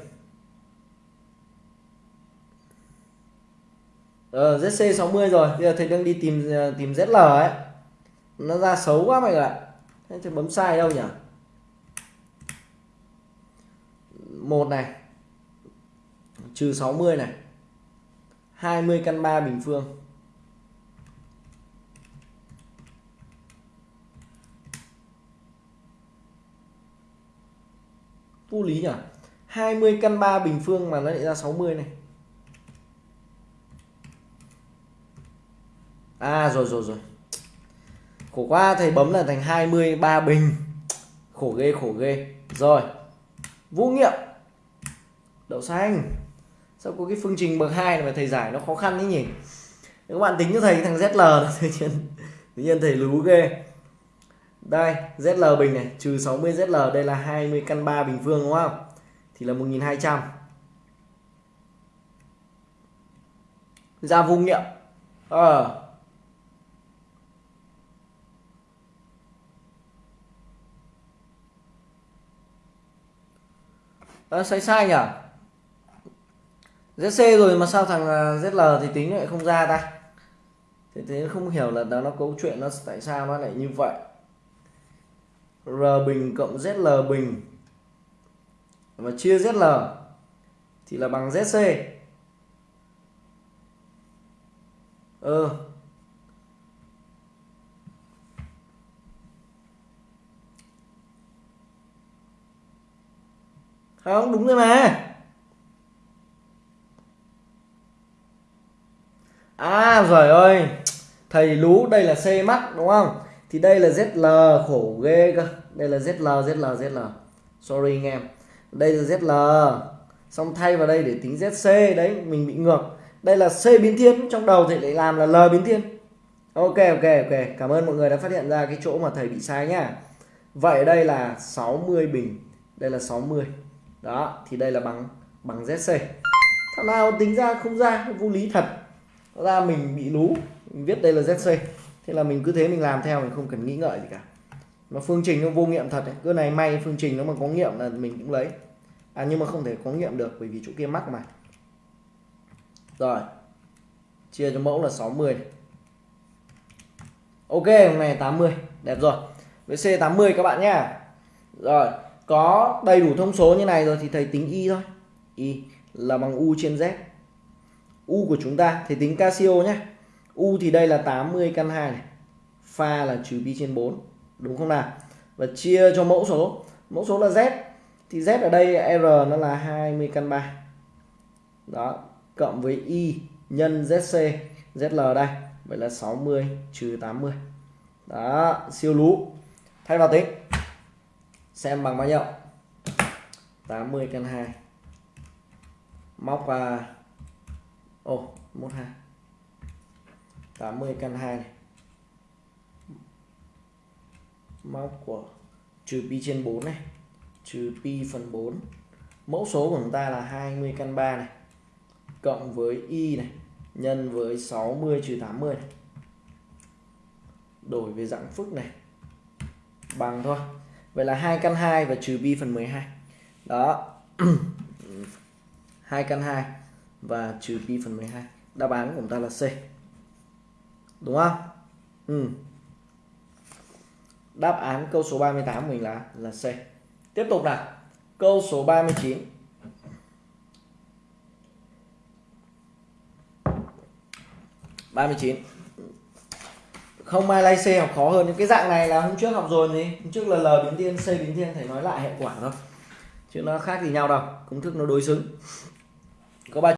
Ờ ZC 60 rồi. Bây giờ thầy đang đi tìm à, tìm ZL ấy. Nó ra xấu quá mọi người ạ. Thế thì bấm sai đâu nhỉ? Một này. Trừ 60 này. 20 căn 3 bình phương. Vô lý nhỉ? 20 căn 3 bình phương mà nó lại ra 60 này. À rồi rồi rồi. Khổ quá, thầy bấm là thành 23 bình. Khổ ghê khổ ghê. Rồi. Vũ nghiệm. Đậu xanh. Sao có cái phương trình bậc 2 này mà thầy giải nó khó khăn thế nhỉ? Các bạn tính cho thầy thằng ZL tự nhiên tự nhiên thầy lú ghê. Đây ZL bình này, trừ 60 ZL đây là 20 căn 3 bình phương, đúng không? Thì là 1200 ra vô nghiệm. Ờ. à. À, sai sai nhỉ ZC rồi mà sao thằng à, ZL thì tính lại không ra ta? Thế thế không hiểu là nó nó câu chuyện nó tại sao nó lại như vậy. R bình cộng ZL bình. Và chia ZL thì là bằng ZC ờ. Không, đúng rồi mà. À rồi ơi. Thầy lú, đây là C mắt đúng không? Thì đây là ZL khổ ghê cơ. Đây là ZL ZL ZL sorry anh em. Đây là ZL xong thay vào đây để tính ZC đấy, mình bị ngược. Đây là C biến thiên, trong đầu thì lại làm là L biến thiên. Ok ok ok. Cảm ơn mọi người đã phát hiện ra cái chỗ mà thầy bị sai nhá. Vậy đây là 60 bình. Đây là 60 đó, thì đây là bằng bằng ZC thằng nào tính ra không ra vô lý thật. Ra mình bị lú, mình viết đây là ZC thế là mình cứ thế mình làm theo, mình không cần nghĩ ngợi gì cả. Mà phương trình nó vô nghiệm thật ấy. cứ này may phương trình nó mà có nghiệm là mình cũng lấy. À nhưng mà không thể có nghiệm được, bởi vì chỗ kia mắc mà. Rồi, chia cho mẫu là 60 này. ok, hôm nay 80 đẹp rồi. Với C80 các bạn nhá. Rồi có đầy đủ thông số như này rồi thì thầy tính y thôi. Y là bằng u trên z. U của chúng ta thì tính Casio nhé u thì đây là 80 căn 2 này. Pha là trừ pi trên 4 đúng không nào? Và chia cho mẫu số. Mẫu số là z. Thì z ở đây r nó là 20 căn 3 đó, cộng với y nhân zc zl đây. Vậy là 60 trừ 80 đó, siêu lú thay vào tính xem bằng bao nhiêu? 80 căn 2 móc và ô 12 80 căn 2 này. Móc của trừ pi trên 4 này. Trừ pi phần 4 mẫu số của chúng ta là 20 căn 3 này. Cộng với y này, nhân với 60 trừ 80 này. đổi về dạng phức này. Bằng thôi vậy là 2 căn 2 và trừ pi phần 12 đó. 2 căn 2 và trừ pi phần 12 đáp án của chúng ta là C. Đúng không? Ừ. đáp án câu số 38 của mình là là C. Tiếp tục nào. Câu số 39 39 không ai lay C học khó hơn, những cái dạng này là hôm trước học rồi gì hôm trước là L biến thiên C biến thiên, thầy nói lại hệ quả thôi. Chứ nó khác gì nhau đâu, công thức nó đối xứng. Có ba